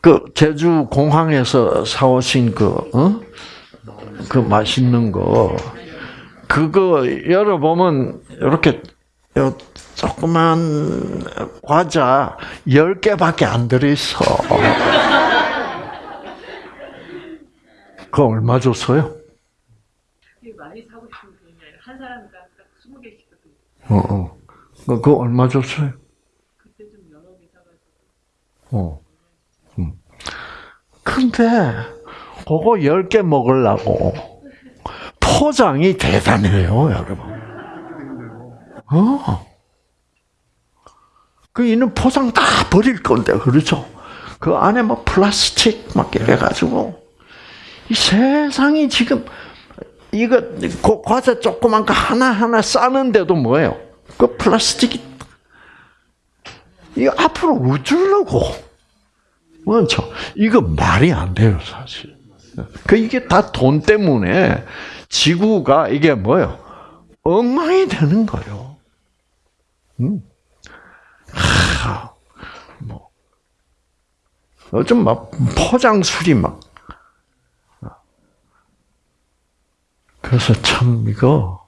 그 제주 공항에서 사오신 그, 어? 그 맛있는 거, 그거 열어보면, 이렇게, 요 조그만 과자 10개밖에 안 들어있어. 그거 얼마 줬어요? 많이 사고 싶은 그런 게 아니라 한 사람당 딱 20개씩 줬거든요. 어, 어. 그거 얼마 줬어요? 그때 좀 여러 개 사가지고. 어. 음. 근데, 그거 10개 먹으려고 포장이 대단해요, 여러분. 어. 그 이는 포장 다 버릴 건데, 그렇죠? 그 안에 뭐 플라스틱 막 이래가지고, 이 세상이 지금, 이거, 그 과자 조그만 거 하나하나 싸는데도 뭐예요? 그 플라스틱이, 이거 앞으로 어쩌려고? 그렇죠. 이거 말이 안 돼요, 사실. 그 이게 다 돈 때문에 지구가 이게 뭐예요? 엉망이 되는 거예요. 음. 하, 뭐 요즘 막 포장술이 막 그래서 참 이거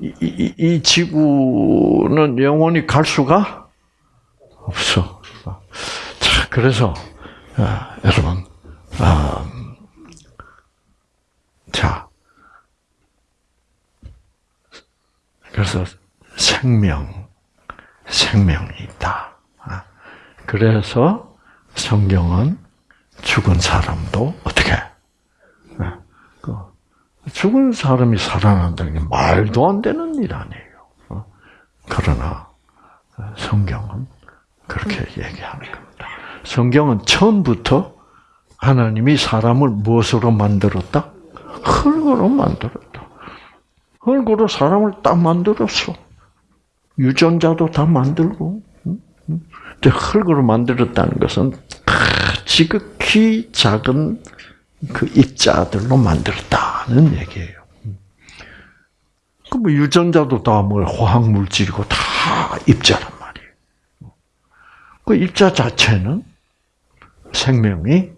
이, 이, 이 지구는 영원히 갈 수가 없어. 자, 그래서 아, 여러분, 아, 자, 그래서 생명, 생명이 있다. 아, 그래서 성경은 죽은 사람도 어떻게 아, 그 죽은 사람이 살아난다는 게 말도 안 되는 일 아니에요. 어? 그러나 성경은 그렇게 얘기하는 겁니다. 성경은 처음부터 하나님이 사람을 무엇으로 만들었다? 흙으로 만들었다. 흙으로 사람을 딱 만들었어. 유전자도 다 만들고. 흙으로 만들었다는 것은 지극히 작은 그 입자들로 만들었다는 얘기예요. 그뭐 유전자도 다 뭐 화학 물질이고 다 입자란 말이에요. 그 입자 자체는 생명이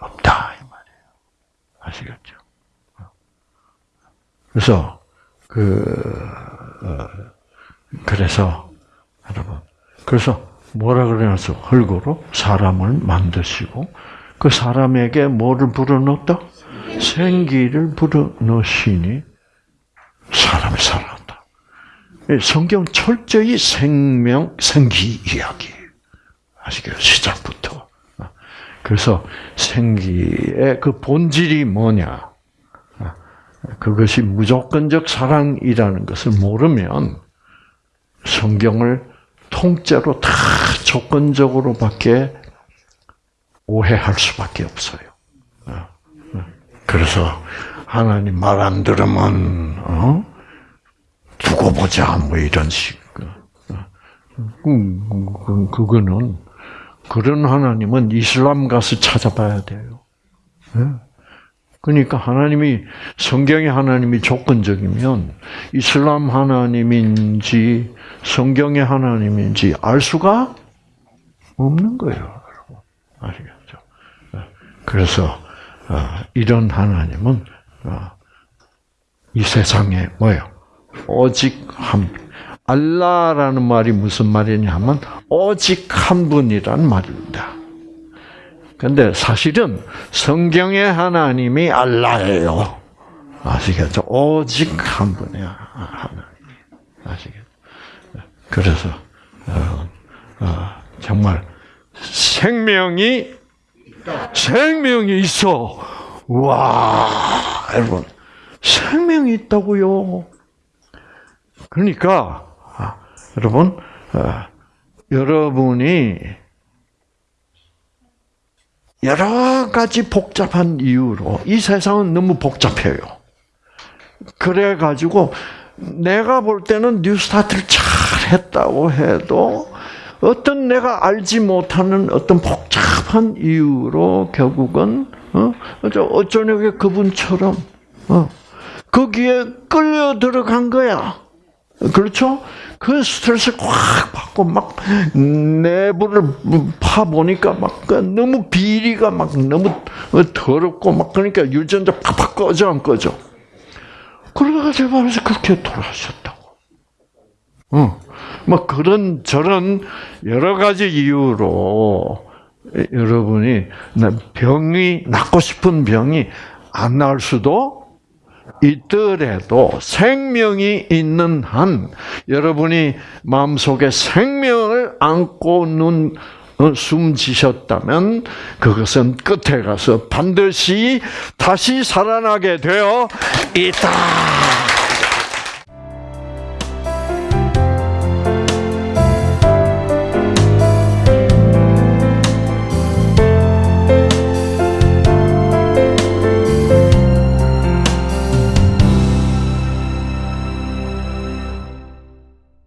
없다 이 말이에요. 아시겠죠? 그래서 그 어, 그래서 여러분 그래서 뭐라 그래서 흙으로 사람을 만드시고 그 사람에게 뭐를 불어넣었다? 생기를 불어넣으시니 사람이 살아났다. 성경 철저히 생명, 생기 이야기. 아시겠죠? 시작부터. 그래서 생기의 그 본질이 뭐냐. 그것이 무조건적 사랑이라는 것을 모르면 성경을 통째로 다 조건적으로밖에 오해할 수밖에 없어요. 그래서 하나님 말 안 들으면 어? 두고 보자 뭐 이런 식. 그, 그거는 그런 하나님은 이슬람 가서 찾아봐야 돼요. 그러니까 하나님이 성경의 하나님이 조건적이면 이슬람 하나님인지 성경의 하나님인지 알 수가 없는 거예요, 여러분. 아시겠죠? 그래서 이런 하나님은 이 세상에 뭐요? 오직 한 알라라는 말이 무슨 말이냐면 오직 한 분이란 말입니다. 근데 사실은 성경의 하나님이 알라예요. 아시겠죠? 오직 한 분이야 하나님. 아시겠죠? 그래서 어, 어, 정말 생명이 생명이 있어. 와, 여러분 생명이 있다고요. 그러니까 아, 여러분 어, 여러분이 여러 가지 복잡한 이유로 이 세상은 너무 복잡해요. 그래 가지고 내가 볼 때는 뉴스타트를 잘 했다고 해도 어떤 내가 알지 못하는 어떤 복잡한 이유로 결국은 어? 어쩌냐게 그분처럼 어? 거기에 끌려 들어간 거야. 그렇죠? 그 스트레스를 확 받고 막 내부를 파 보니까 막 너무 비리가 막 너무 더럽고 막 그러니까 유전자 팍팍 꺼져 안 꺼져. 그래가지고 말해서 그렇게 돌아가셨다고. 어, 뭐 그런 저런 여러 가지 이유로 여러분이 병이 낫고 싶은 병이 안 나을 수도 있더라도 생명이 있는 한 여러분이 마음속에 생명을 안고 눈 어, 숨지셨다면 그것은 끝에 가서 반드시 다시 살아나게 되어 있다.